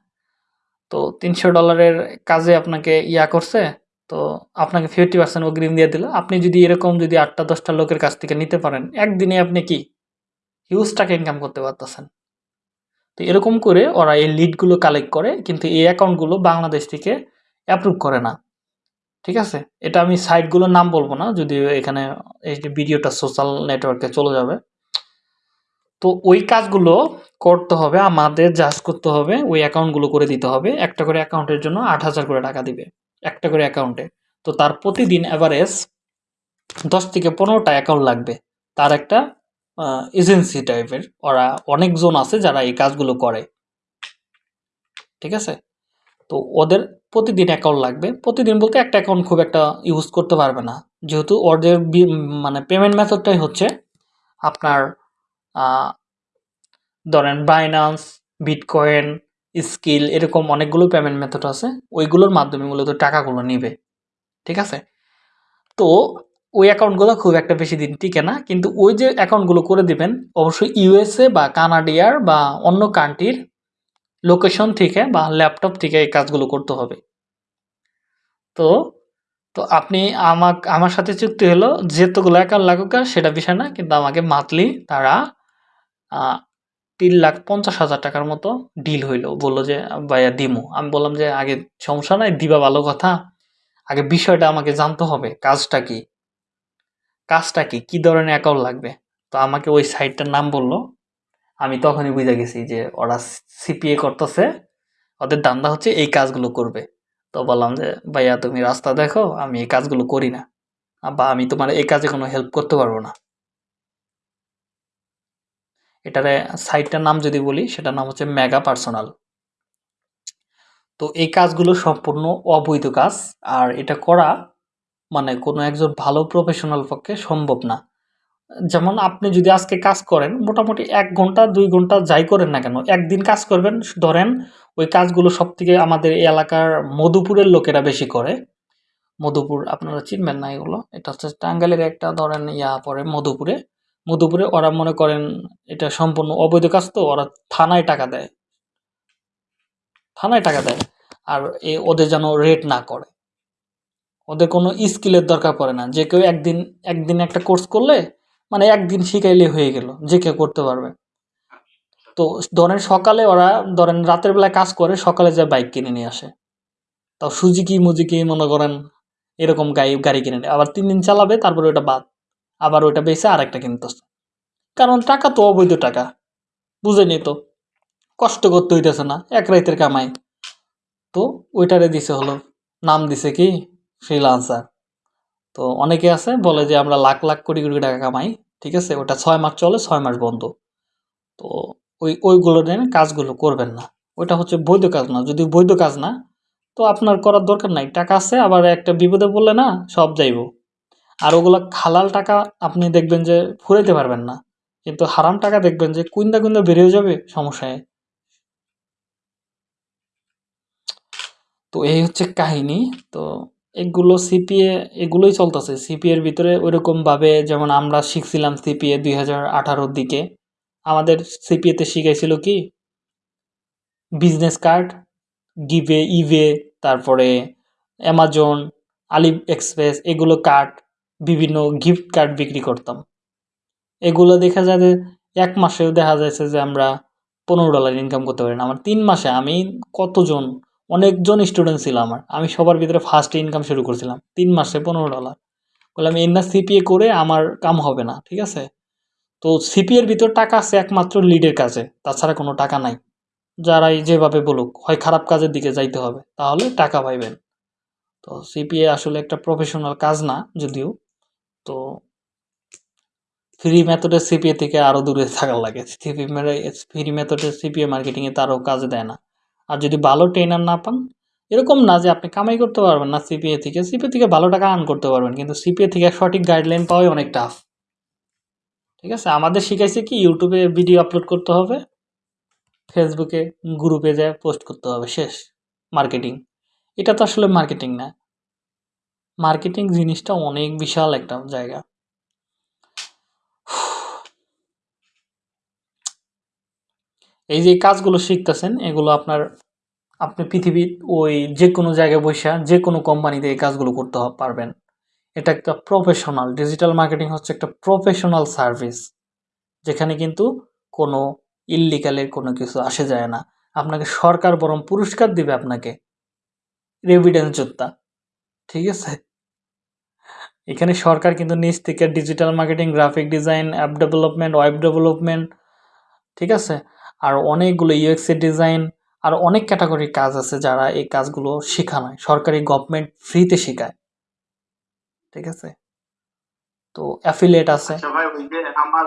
তো তিনশো ডলারের কাজে আপনাকে ইয়া করছে, তো আপনাকে ফিফটি পার্সেন্ট অগ্রিম দিয়ে দিল। আপনি যদি এরকম যদি আটটা, দশটা লোকের কাছ থেকে নিতে পারেন, একদিনে আপনি কি? হিউজ টাকা ইনকাম করতে পারতেছেন। তো এরকম করে ওরা এই লিডগুলো কালেক্ট করে, কিন্তু এই অ্যাকাউন্টগুলো বাংলাদেশ থেকে অ্যাপ্রুভ করে না। ঠিক আছে? এটা আমি সাইটগুলোর নাম বলব না, যদি এখানে এই যে ভিডিওটা সোশ্যাল নেটওয়ার্কে চলে যাবে। তো ওই কাজগুলো করতে হবে, আমাদের জাজ করতে হবে, ওই অ্যাকাউন্টগুলো করে দিতে হবে। একটা করে অ্যাকাউন্টের জন্য আট হাজার করে টাকা দিবে, একটা করে অ্যাকাউন্টে তো তার প্রতিদিন অ্যাভারেজ দশ থেকে পনেরোটা অ্যাকাউন্ট লাগবে। তার একটা এজেন্সি টাইপের ওরা অনেকজন আছে যারা এই কাজগুলো করে। ঠিক আছে? তো ওদের প্রতিদিন অ্যাকাউন্ট লাগবে। প্রতিদিন বলতে একটা অ্যাকাউন্ট খুব একটা ইউজ করতে পারবে না। যেহেতু ওদের মানে পেমেন্ট মেথডটাই হচ্ছে আপনার ধরেন বাইনান্স বিটকয়েন স্কিল এরকম অনেকগুলো পেমেন্ট মেথড আছে। ওইগুলোর মাধ্যমে মূলত টাকাগুলো নিবে। ঠিক আছে? তো ওই অ্যাকাউন্টগুলো খুব একটা বেশি দিন টিকে না। কিন্তু ওই যে অ্যাকাউন্টগুলো করে দিবেন, অবশ্যই ইউএসএ বা কানাডিয়ার বা অন্য কান্ট্রির লোকেশন থেকে বা ল্যাপটপ থেকে এই কাজগুলো করতে হবে। তো তো আপনি আমাক, আমার সাথে চুক্তি হলো যেতগুলো অ্যাকাউন্ট লাগুক সেটা বিষয় না, কিন্তু আমাকে মান্থলি তারা তিন লাখ পঞ্চাশ হাজার টাকার মতো ডিল হইল। বলল যে, ভাইয়া, দিমু। আমি বললাম যে, আগে সমস্যা নাই, দিবা ভালো কথা। আগে বিষয়টা আমাকে জানতে হবে, কাজটা কি? কাজটা কি? কি ধরনের অ্যাকাউন্ট লাগবে? তো আমাকে ওই সাইটটার নাম বলল। আমি তখনই বুঝে গেছি যে ওরা সিপিএ করতেছে, ওদের দান্দা হচ্ছে এই কাজগুলো করবে। তো বললাম যে, ভাইয়া, তুমি রাস্তা দেখো, আমি এই কাজগুলো করি না। বা আমি তোমার এই কাজে কোনো হেল্প করতে পারব না। এটারে সাইটটার নাম যদি বলি, সেটার নাম হচ্ছে মেগা পার্সোনাল তো এই কাজগুলো সম্পূর্ণ অবৈধ কাজ, আর এটা করা মানে কোনো একজন ভালো প্রফেশনাল পক্ষে সম্ভব না। যেমন আপনি যদি আজকে কাজ করেন, মোটামুটি এক ঘণ্টা, দুই ঘণ্টা যাই করেন না কেন, একদিন কাজ করবেন, ধরেন ওই কাজগুলো সব থেকে আমাদের এই এলাকার মধুপুরের লোকেরা বেশি করে। মধুপুর আপনারা চিনবেন না এগুলো, এটা হচ্ছে টাঙ্গাইলের একটা ধরেন ইয়া পড়ে মধুপুরে। মধুপুরে ওরা মনে করেন এটা সম্পূর্ণ অবৈধ কাজ তো, ওরা থানায় টাকা দেয়। থানায় টাকা দেয়, আর এ ওদের যেন রেট না করে। ওদের কোনো স্কিলের দরকার পড়ে না। যে কেউ একদিন একদিন একটা কোর্স করলে মানে একদিন শিখাইলে হয়ে গেল, যে কেউ করতে পারবে। তো ধরেন সকালে ওরা, ধরেন রাতের বেলায় কাজ করে, সকালে যায় বাইক কিনে নিয়ে আসে। তাও সুজুকি মুজিকি মনে করেন এরকম গাড়ি গাড়ি কিনে নেয়। আবার তিন দিন চালাবে, তারপরে ওটা বাদ। আবার ওইটা বেচে আর একটা কিনতেছে কারণ টাকা তো অবৈধ টাকা, বুঝে বুঝেনি তো। কষ্ট করতে হইতেছে না, এক রাইতের কামাই। তো ওইটারে দিছে হলো, নাম দিছে কি? ফ্রিলান্সার তো অনেকে আছে বলে যে আমরা লাখ লাখ কোটি কোটি টাকা কামাই, ঠিক আছে? ওটা ছয় মাস চলে, ছয় মাস বন্ধ। তো ওই, ওইগুলো নিয়ে কাজগুলো করবেন না। ওইটা হচ্ছে বৈধ কাজ না। যদি বৈধ কাজ না, তো আপনার করার দরকার নাই। টাকা আছে, আবার একটা বিপদে বললে না, সব যাইব। আর ওগুলো খালাল টাকা আপনি দেখবেন যে ফুরাইতে পারবেন না। কিন্তু হারাম টাকা দেখবেন যে কুইন্দা কুইন্দা বেরিয়ে যাবে সমস্যায়। তো এই হচ্ছে কাহিনী। তো এগুলো সিপিএ এগুলোই চলতেছে। সিপিএর ভিতরে ওইরকম ভাবে যেমন আমরা শিখছিলাম সিপিএ দুই হাজার আঠারোর দিকে। আমাদের সিপিএতে শিখাইছিল কি? বিজনেস কার্ড গিভে ইভে তারপরে অ্যামাজন আলি এক্সপ্রেস এগুলো কার্ড বিভিন্ন গিফট কার্ড বিক্রি করতাম। এগুলো দেখা যায় যে এক মাসেও দেখা যাচ্ছে যে আমরা পনেরো ডলার ইনকাম করতে পারি না। আমার তিন মাসে আমি কতজন অনেকজন স্টুডেন্ট ছিল আমার। আমি সবার ভিতরে ফার্স্ট ইনকাম শুরু করছিলাম। তিন মাসে পনেরো ডলার বললাম এর না সিপিএ করে আমার কাম হবে না, ঠিক আছে? তো সিপিএর ভিতর টাকা আছে একমাত্র লিডের কাছে। তাছাড়া কোনো টাকা নাই। যারাই যেভাবে বলুক, হয় খারাপ কাজের দিকে যাইতে হবে, তাহলে টাকা পাইবেন। তো সিপিএ আসলে একটা প্রফেশনাল কাজ না, যদিও। তো ফ্রি মেথডের সিপিএ থেকে আরও দূরে থাকার লাগে। ফ্রি মেথডের সিপিএ মার্কেটিংয়ে তারও কাজে দেয় না। আর যদি ভালো ট্রেনার না পান, এরকম না যে আপনি কামাই করতে পারবেন না সিপিএ থেকে। সিপিএ থেকে ভালো টাকা আর্ন করতে পারবেন, কিন্তু সিপিএ থেকে সঠিক গাইডলাইন পাওয়াই অনেক টাফ ঠিক আছে? আমাদের শিখাইছে কি ইউটিউবে ভিডিও আপলোড করতে হবে ফেসবুকে গ্রুপে যায় পোস্ট করতে হবে, শেষ। মার্কেটিং এটা তো আসলে মার্কেটিং না। মার্কেটিং জিনিসটা অনেক বিশাল একটা জায়গা। এই যে কাজগুলো শিখতেছেন, এগুলো আপনার, আপনি পৃথিবীর ওই যে কোনো জায়গায় বসে যে কোনো কোম্পানিতে এই কাজগুলো করতে পারবেন। এটা একটা প্রফেশনাল ডিজিটাল মার্কেটিং হচ্ছে একটা প্রফেশনাল সার্ভিস যেখানে কিন্তু কোনো ইল্লিগালের কোনো কিছু আসে যায় না। আপনাকে সরকার বরং পুরস্কার দিবে আপনাকে। রেভিডেন্স যোদ্ধা, ঠিক আছে? এখানে সরকার কিন্তু নিজ থেকে digital marketing graphic design app development web development ঠিক আছে? আর অনেকগুলো ইউএক্সের ডিজাইন আর অনেক ক্যাটাগরির কাজ আছে যারা এই কাজগুলো শেখানো হয় সরকারি গভর্নমেন্ট ফ্রিতে শেখায়। ঠিক আছে? তো অ্যাফিলেট আছে। আচ্ছা আমার